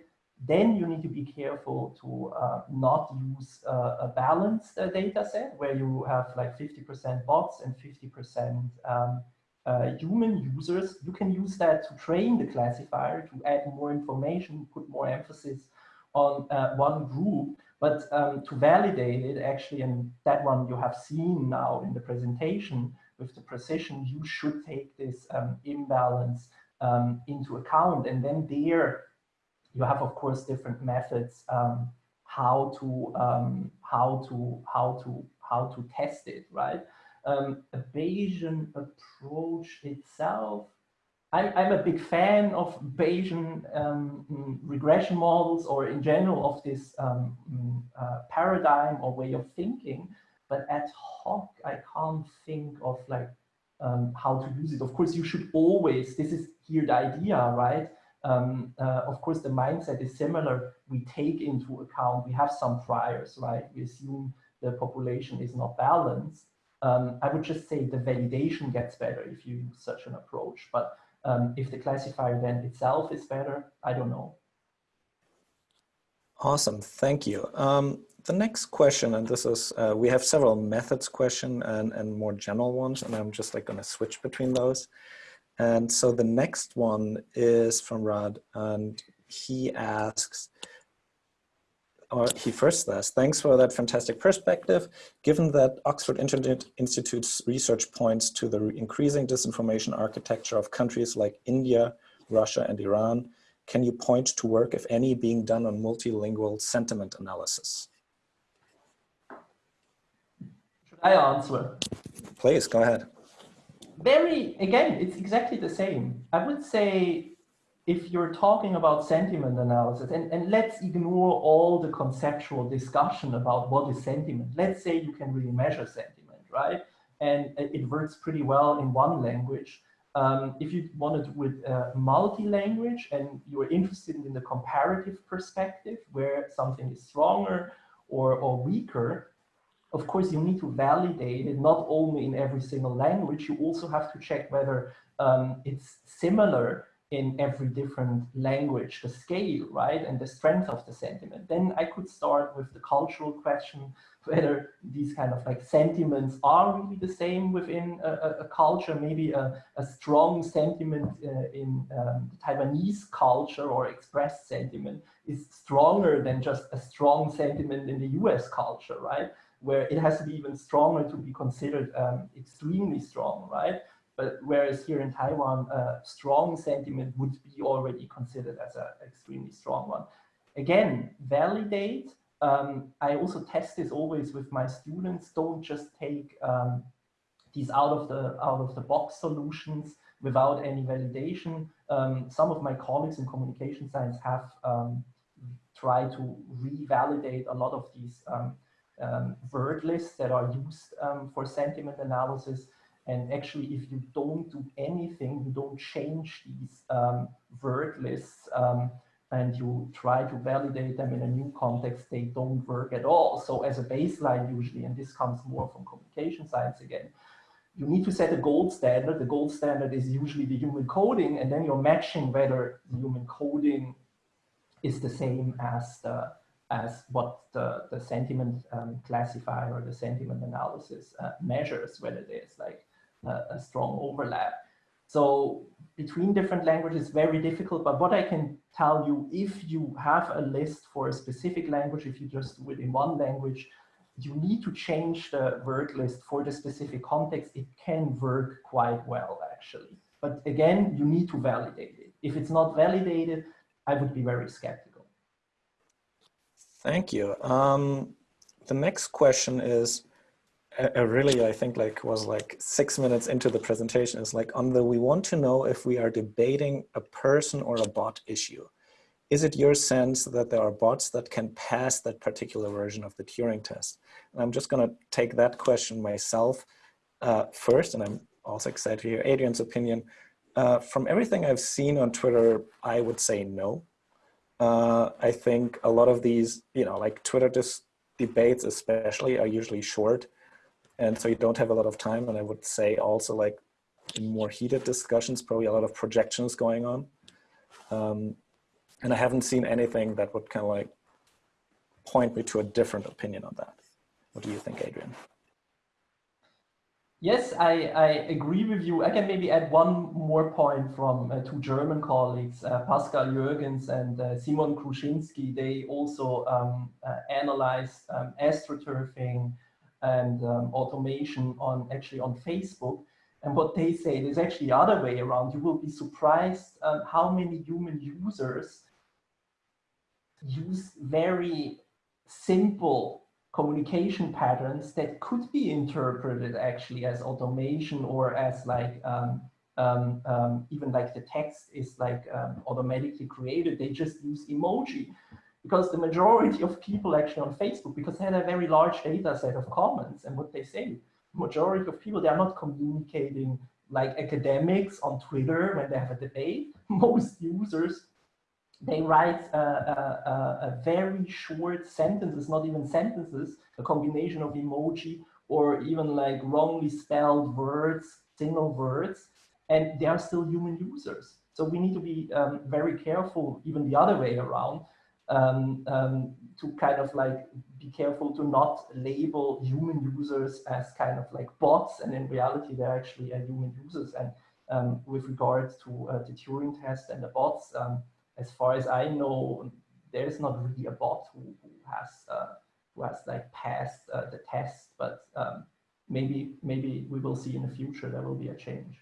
then you need to be careful to uh, not use uh, a balanced uh, data set where you have like 50% bots and 50% um, uh, human users. You can use that to train the classifier to add more information, put more emphasis on uh, one group. But um, to validate it, actually, and that one you have seen now in the presentation with the precision, you should take this um, imbalance um, into account. And then there, you have, of course, different methods um, how to um, how to how to how to test it, right? Um, a Bayesian approach itself. I'm, I'm a big fan of Bayesian um, regression models, or in general of this um, uh, paradigm or way of thinking. But ad hoc, I can't think of like um, how to use it. Of course, you should always. This is here the idea, right? um, uh, of course, the mindset is similar. We take into account, we have some priors, right? We assume the population is not balanced. Um, I would just say the validation gets better if you use such an approach. But um, if the classifier then itself is better, I don't know. Awesome, thank you. Um, the next question, and this is, uh, we have several methods question and, and more general ones, and I'm just like gonna switch between those. And so the next one is from Rod, and he asks, or he first says, thanks for that fantastic perspective. Given that Oxford Internet Institute's research points to the increasing disinformation architecture of countries like India, Russia, and Iran, can you point to work, if any, being done on multilingual sentiment analysis? Should I answer? Please, go ahead very, again, it's exactly the same. I would say if you're talking about sentiment analysis, and, and let's ignore all the conceptual discussion about what is sentiment. Let's say you can really measure sentiment, right? And it works pretty well in one language. Um, if you want to do it uh, multi-language and you're interested in the comparative perspective where something is stronger or, or weaker, of course, you need to validate it not only in every single language, you also have to check whether um, it's similar in every different language, the scale, right, and the strength of the sentiment. Then I could start with the cultural question, whether these kind of like sentiments are really the same within a, a culture, maybe a, a strong sentiment uh, in um, Taiwanese culture or expressed sentiment is stronger than just a strong sentiment in the US culture, right? Where it has to be even stronger to be considered um, extremely strong, right? But whereas here in Taiwan, uh, strong sentiment would be already considered as an extremely strong one. Again, validate. Um, I also test this always with my students. Don't just take um, these out of the out of the box solutions without any validation. Um, some of my colleagues in communication science have um, tried to revalidate a lot of these um, word lists that are used um, for sentiment analysis. And actually, if you don't do anything, you don't change these um, word lists um, and you try to validate them in a new context, they don't work at all. So as a baseline usually, and this comes more from communication science again, you need to set a gold standard. The gold standard is usually the human coding, and then you're matching whether the human coding is the same as the as what the, the sentiment um, classifier or the sentiment analysis uh, measures, whether there's like a, a, strong overlap. So between different languages, very difficult. But what I can tell you, if you have a list for a specific language, if you just do it in one language, you need to change the word list for the specific context. It can work quite well, actually. But again, you need to validate it. If it's not validated, I would be very skeptical. Thank you. Um, the next question is, uh, really, I think like was like six minutes into the presentation is like on the, we want to know if we are debating a person or a bot issue is it your sense that there are bots that can pass that particular version of the Turing test? And I'm just going to take that question myself uh, first, and I'm also excited to hear Adrian's opinion. Uh, from everything I've seen on Twitter, I would say no. Uh, I think a lot of these, you know, like Twitter just debates especially are usually short. And so you don't have a lot of time. And I would say also like in more heated discussions, probably a lot of projections going on. Um, and I haven't seen anything that would kind of like point me to a different opinion on that. What do you think, Adrian? Yes, I, I agree with you. I can maybe add one more point from uh, two German colleagues, uh, Pascal Jürgens and uh, Simon Kruschinski. They also um, uh, analyzed um, astroturfing and um, automation on actually on Facebook. And what they say is actually the other way around. You will be surprised um, how many human users use very simple communication patterns that could be interpreted actually as automation or as like um, um, um, even like the text is like um, automatically created. They just use emoji because the majority of people actually on Facebook, because they had a very large data set of comments and what they say, majority of people, they are not communicating like academics on Twitter when they have a debate. Most users they write a, a, a, very short sentences, not even sentences, a combination of emoji or even like wrongly spelled words, single words, and they are still human users. So we need to be um, very careful, even the other way around, um, um, to kind of like be careful to not label human users as kind of like bots, and in reality they're actually uh, human users. And um, with regards to uh, the Turing test and the bots, um, as far as I know, there is not really a bot who, who has uh, who has like passed uh, the test, but um, maybe maybe we will see in the future there will be a change.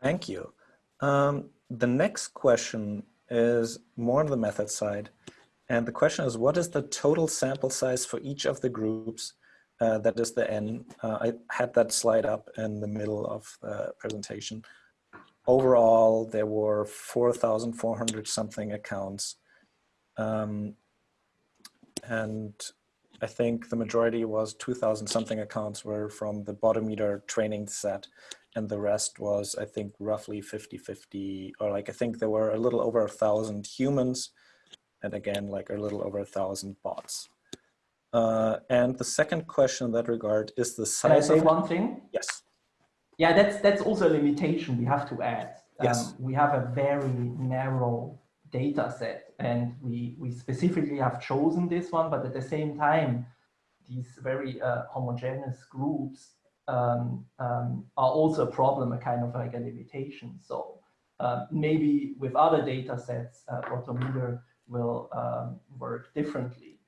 Thank you. Um, the next question is more on the method side. And the question is, what is the total sample size for each of the groups? Uh, that is the N. Uh, I had that slide up in the middle of the presentation overall, there were 4,400 something accounts. Um, and I think the majority was 2,000 something accounts were from the Botometer training set. And the rest was, I think, roughly 50-50, or like, I think there were a little over a thousand humans, and again, like a little over a thousand bots. Uh, and the second question in that regard is the size Can I say one thing? Yes. Yeah, that's that's also a limitation we have to add. Yes. Um, we have a very narrow data set and we, we specifically have chosen this one, but at the same time, these very uh, homogeneous groups um, um, are also a problem, a kind of like a limitation. So uh, maybe with other data sets, uh, Botometer will um, work differently.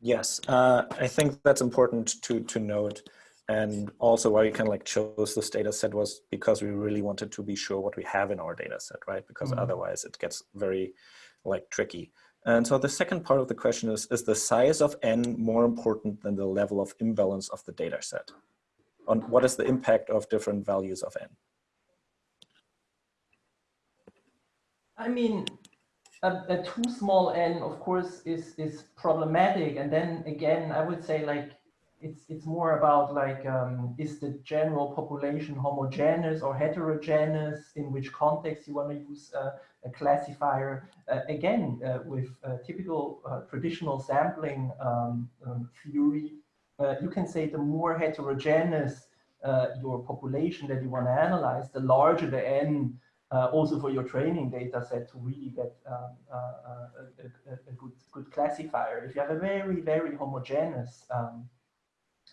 Yes, uh, I think that's important to, to note. And also why we kind of like chose this data set was because we really wanted to be sure what we have in our data set, right? Because mm -hmm. otherwise it gets very like tricky. And so the second part of the question is, is the size of n more important than the level of imbalance of the data set? On what is the impact of different values of n? I mean, a, a too small n, of course, is, is problematic. And then again, I would say like, it's it's more about like um, is the general population homogeneous or heterogeneous in which context you want to use uh, a classifier uh, again uh, with typical uh, traditional sampling um, um, theory uh, you can say the more heterogeneous uh, your population that you want to analyze, the larger the n also for your training data set to really get um, a, a, a, good, good classifier. If you have a very, very homogeneous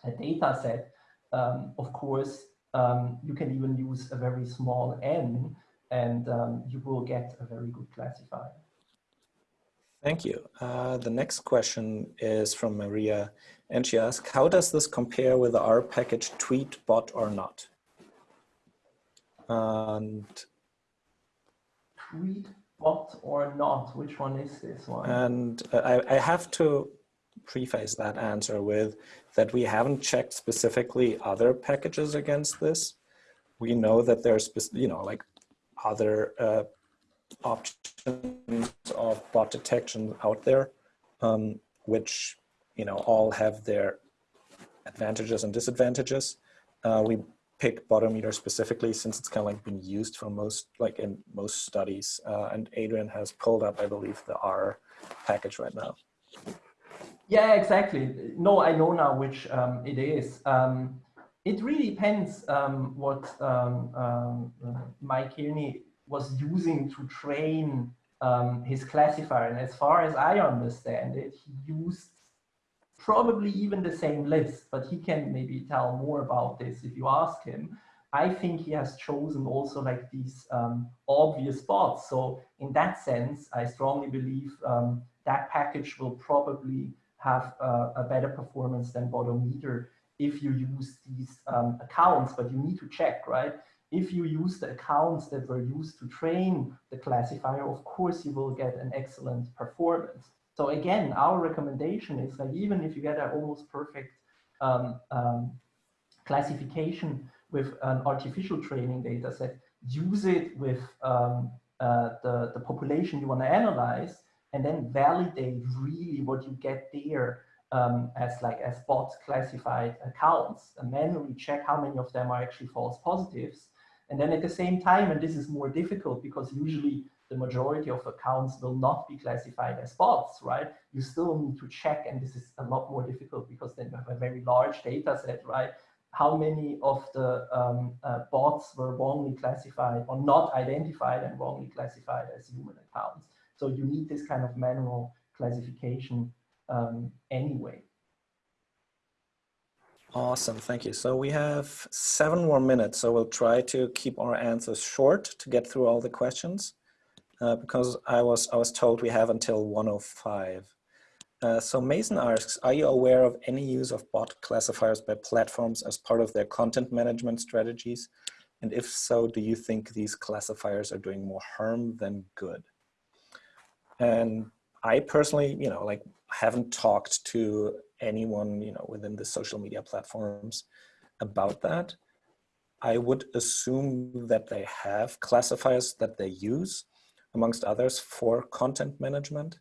um, data set, um, of course, um, you can even use a very small n and um, you will get a very good classifier. Thank you. Uh, the next question is from Maria, and she asks, how does this compare with the R package tweet bot or not? And tweet bot or not? Which one is this one? And uh, I, I have to preface that answer with that we haven't checked specifically other packages against this. We know that there's, you know, like other uh, options of bot detection out there, um, which, you know, all have their advantages and disadvantages. Uh, we pick Botometer specifically since it's kind of like been used for most, like in most studies. Uh, and Adrian has pulled up, I believe, the R package right now. Yeah, exactly. No, I know now which um, it is. Um, it really depends um, what um, um, Mike Kearney was using to train um, his classifier. And as far as I understand it, he used probably even the same list, but he can maybe tell more about this if you ask him. I think he has chosen also like these um, obvious bots. So in that sense, I strongly believe um, that package will probably have a, a, better performance than Botometer if you use these um, accounts, but you need to check, right? If you use the accounts that were used to train the classifier, of course you will get an excellent performance. So again, our recommendation is that even if you get an almost perfect um, um, classification with an artificial training data set, use it with um, uh, the, the population you want to analyze, and then validate really what you get there um, as like as bot classified accounts and manually check how many of them are actually false positives. And then at the same time, and this is more difficult because usually the majority of accounts will not be classified as bots, right? You still need to check, and this is a lot more difficult because then you have a very large data set, right? How many of the um, uh, bots were wrongly classified or not identified and wrongly classified as human accounts? So you need this kind of manual classification um, anyway. Awesome, thank you. So we have seven more minutes, so we'll try to keep our answers short to get through all the questions uh, because I was, I was told we have until 105. Uh, so Mason asks, are you aware of any use of bot classifiers by platforms as part of their content management strategies? And if so, do you think these classifiers are doing more harm than good? And I personally, you know, like haven't talked to anyone, you know, within the social media platforms about that. I would assume that they have classifiers that they use, amongst others, for content management.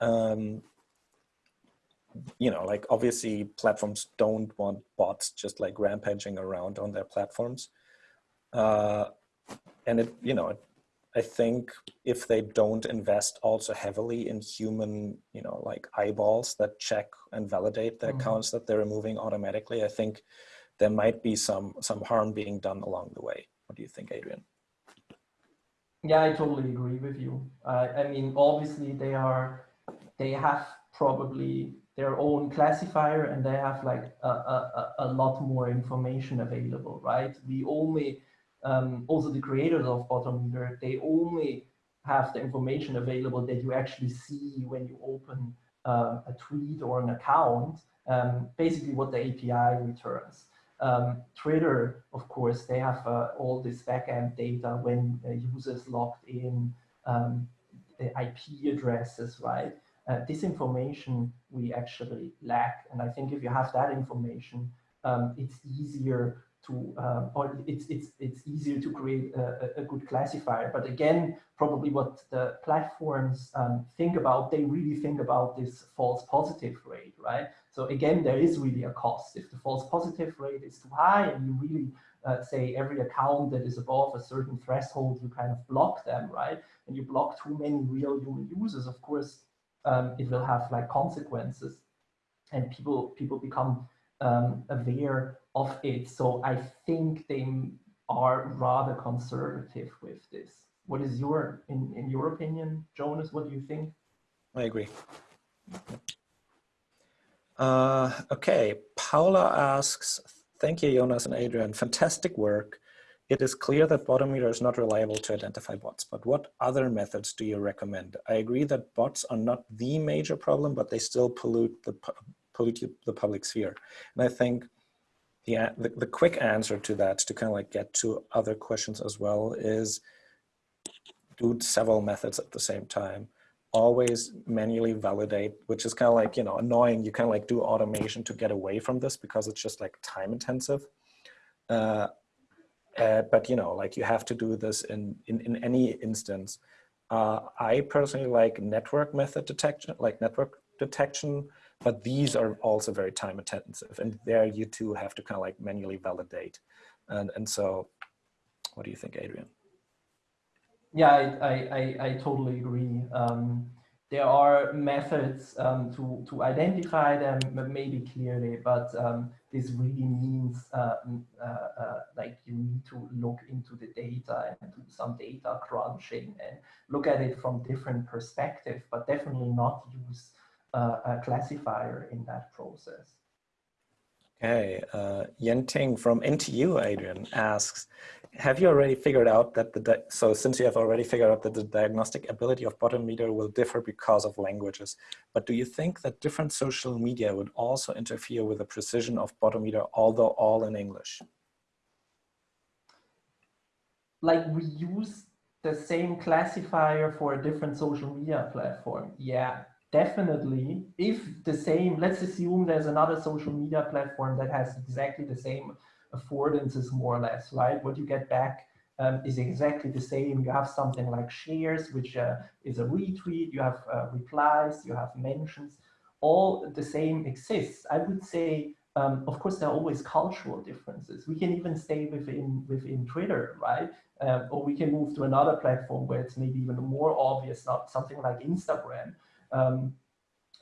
Um, you know, like obviously platforms don't want bots just like rampaging around on their platforms. Uh, and it, you know, it I think if they don't invest also heavily in human, you know, like eyeballs that check and validate the mm -hmm. accounts that they're removing automatically, I think there might be some some harm being done along the way. What do you think, Adrian? Yeah, I totally agree with you. Uh, I mean, obviously they are, they have probably their own classifier and they have like a, a, a lot more information available, right? We only, um, also the creators of Botometer, they only have the information available that you actually see when you open uh, a tweet or an account, um, basically what the API returns. Um, Twitter, of course, they have uh, all this backend data when users logged in, um, the IP addresses, right? Uh, this information we actually lack. And I think if you have that information, um, it's easier to, um, or it's, it's, it's easier to create a, a, good classifier. But again, probably what the platforms um, think about, they really think about this false positive rate, right? So again, there is really a cost. If the false positive rate is too high and you really uh, say every account that is above a certain threshold, you kind of block them, right? And you block too many real human users, of course, um, it will have like consequences and people people become um, aware of it. So I think they are rather conservative with this. What is your, in, in your opinion, Jonas, what do you think? I agree. Uh, okay, Paula asks, thank you, Jonas and Adrian, fantastic work. It is clear that Botometer is not reliable to identify bots, but what other methods do you recommend? I agree that bots are not the major problem, but they still pollute the, pollute the public sphere. And I think the, the, the quick answer to that, to kind of like get to other questions as well, is do several methods at the same time always manually validate, which is kind of like, you know, annoying. You kind of like do automation to get away from this because it's just like time intensive. Uh, uh, but, you know, like you have to do this in, in, in any instance. Uh, I personally like network method detection, like network detection, but these are also very time intensive. And there you too have to kind of like manually validate. And, and so what do you think, Adrian? Yeah, I, I, I, totally agree. Um, there are methods um, to, to identify them maybe clearly, but um, this really means uh, uh, uh, like you need to look into the data and do some data crunching and look at it from different perspective, but definitely not use a classifier in that process. Okay, uh, Yenting from NTU, Adrian, asks, have you already figured out that the, so since you have already figured out that the diagnostic ability of Botometer will differ because of languages, but do you think that different social media would also interfere with the precision of Botometer, although all in English? Like we use the same classifier for a different social media platform. Yeah, definitely. If the same, let's assume there's another social media platform that has exactly the same affordances more or less, right? What you get back um, is exactly the same. You have something like shares, which uh, is a retweet, you have uh, replies, you have mentions, all the same exists. I would say, um, of course, there are always cultural differences. We can even stay within, within Twitter, right? Um, or we can move to another platform where it's maybe even more obvious, not something like Instagram. Um,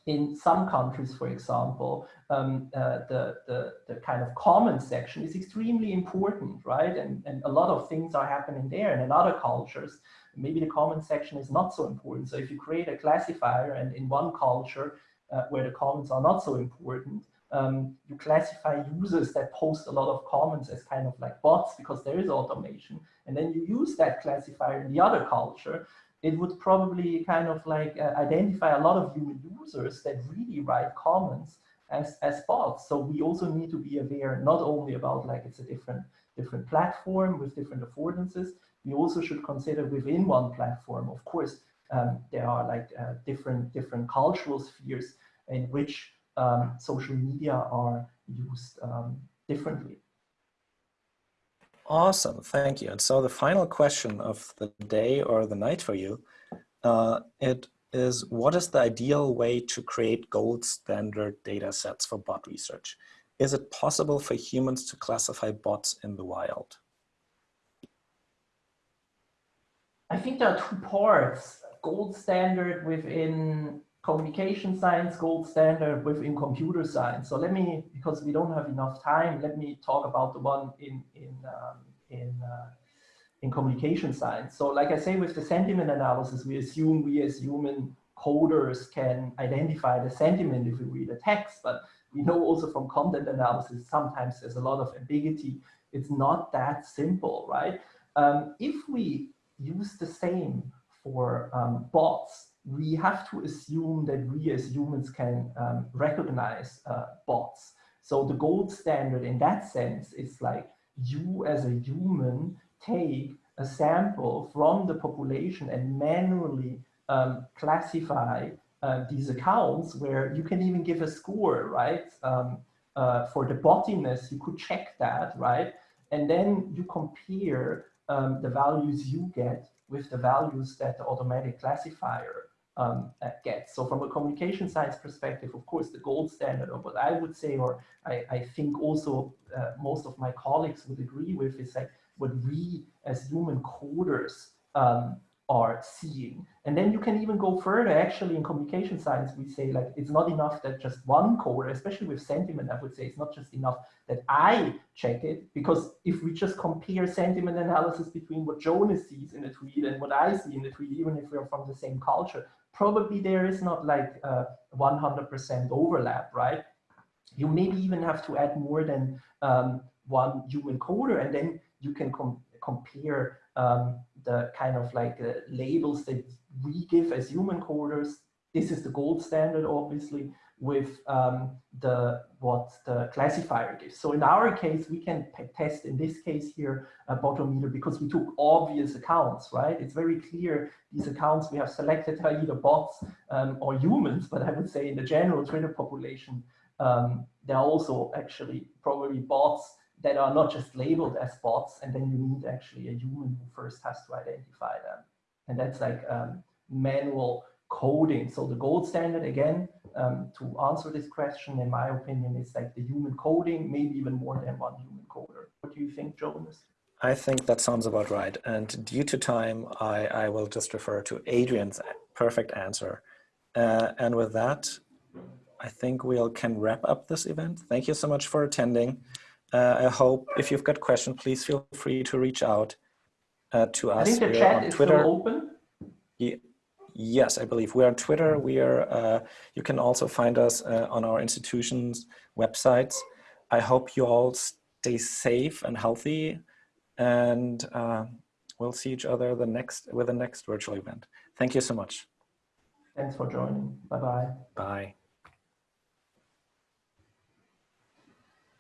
in some countries, for example, um, uh, the, the, the kind of comment section is extremely important, right? And, and a lot of things are happening there. And in other cultures, maybe the comment section is not so important. So if you create a classifier and in one culture uh, where the comments are not so important, um, you classify users that post a lot of comments as kind of like bots because there is automation. And then you use that classifier in the other culture it would probably kind of like uh, identify a lot of human users that really write comments as, as bots. So we also need to be aware not only about like it's a different different platform with different affordances, we also should consider within one platform, of course, um, there are like uh, different different cultural spheres in which um, social media are used um, differently. Awesome, thank you. And so the final question of the day or the night for you, uh, it is what is the ideal way to create gold standard data sets for bot research? Is it possible for humans to classify bots in the wild? I think there are two parts, gold standard within communication science, gold standard within computer science. So let me, because we don't have enough time, let me talk about the one in, in, um, in, uh, in communication science. So like I say, with the sentiment analysis, we assume we as human coders can identify the sentiment if we read a text, but we know also from content analysis, sometimes there's a lot of ambiguity. It's not that simple, right? Um, if we use the same for um, bots, we have to assume that we as humans can um, recognize uh, bots. So the gold standard in that sense is like you as a human take a sample from the population and manually um, classify uh, these accounts where you can even give a score, right? Um, uh, for the bottiness, you could check that, right? And then you compare um, the values you get with the values that the automatic classifier um, gets. So from a communication science perspective, of course, the gold standard of what I would say, or I, I think also uh, most of my colleagues would agree with is like what we as human coders um, are seeing. And then you can even go further. Actually, in communication science, we say like it's not enough that just one coder, especially with sentiment, I would say it's not just enough that I check it, because if we just compare sentiment analysis between what Jonas sees in a tweet and what I see in the tweet, even if we're from the same culture, probably there is not like 100% overlap, right? You maybe even have to add more than um, one human coder, and then you can com compare um, the kind of like uh, labels that we give as human coders. This is the gold standard, obviously, with um, the what the classifier gives. So in our case, we can test in this case here a botometer because we took obvious accounts, right? It's very clear these accounts we have selected are either bots um, or humans, but I would say in the general Twitter population, um, there are also actually probably bots that are not just labeled as bots, and then you need actually a human who first has to identify them. And that's like um, manual coding. So the gold standard, again, um, to answer this question, in my opinion, is like the human coding, maybe even more than one human coder. What do you think, Jonas? I think that sounds about right. And due to time, I, I will just refer to Adrian's perfect answer. Uh, and with that, I think we can wrap up this event. Thank you so much for attending. Uh, I hope if you've got questions, please feel free to reach out uh, to us. I think the chat is Twitter. still open. Yeah. Yes, I believe we are on Twitter. We are. Uh, you can also find us uh, on our institution's websites. I hope you all stay safe and healthy, and uh, we'll see each other the next with the next virtual event. Thank you so much. Thanks for joining. Bye bye. Bye.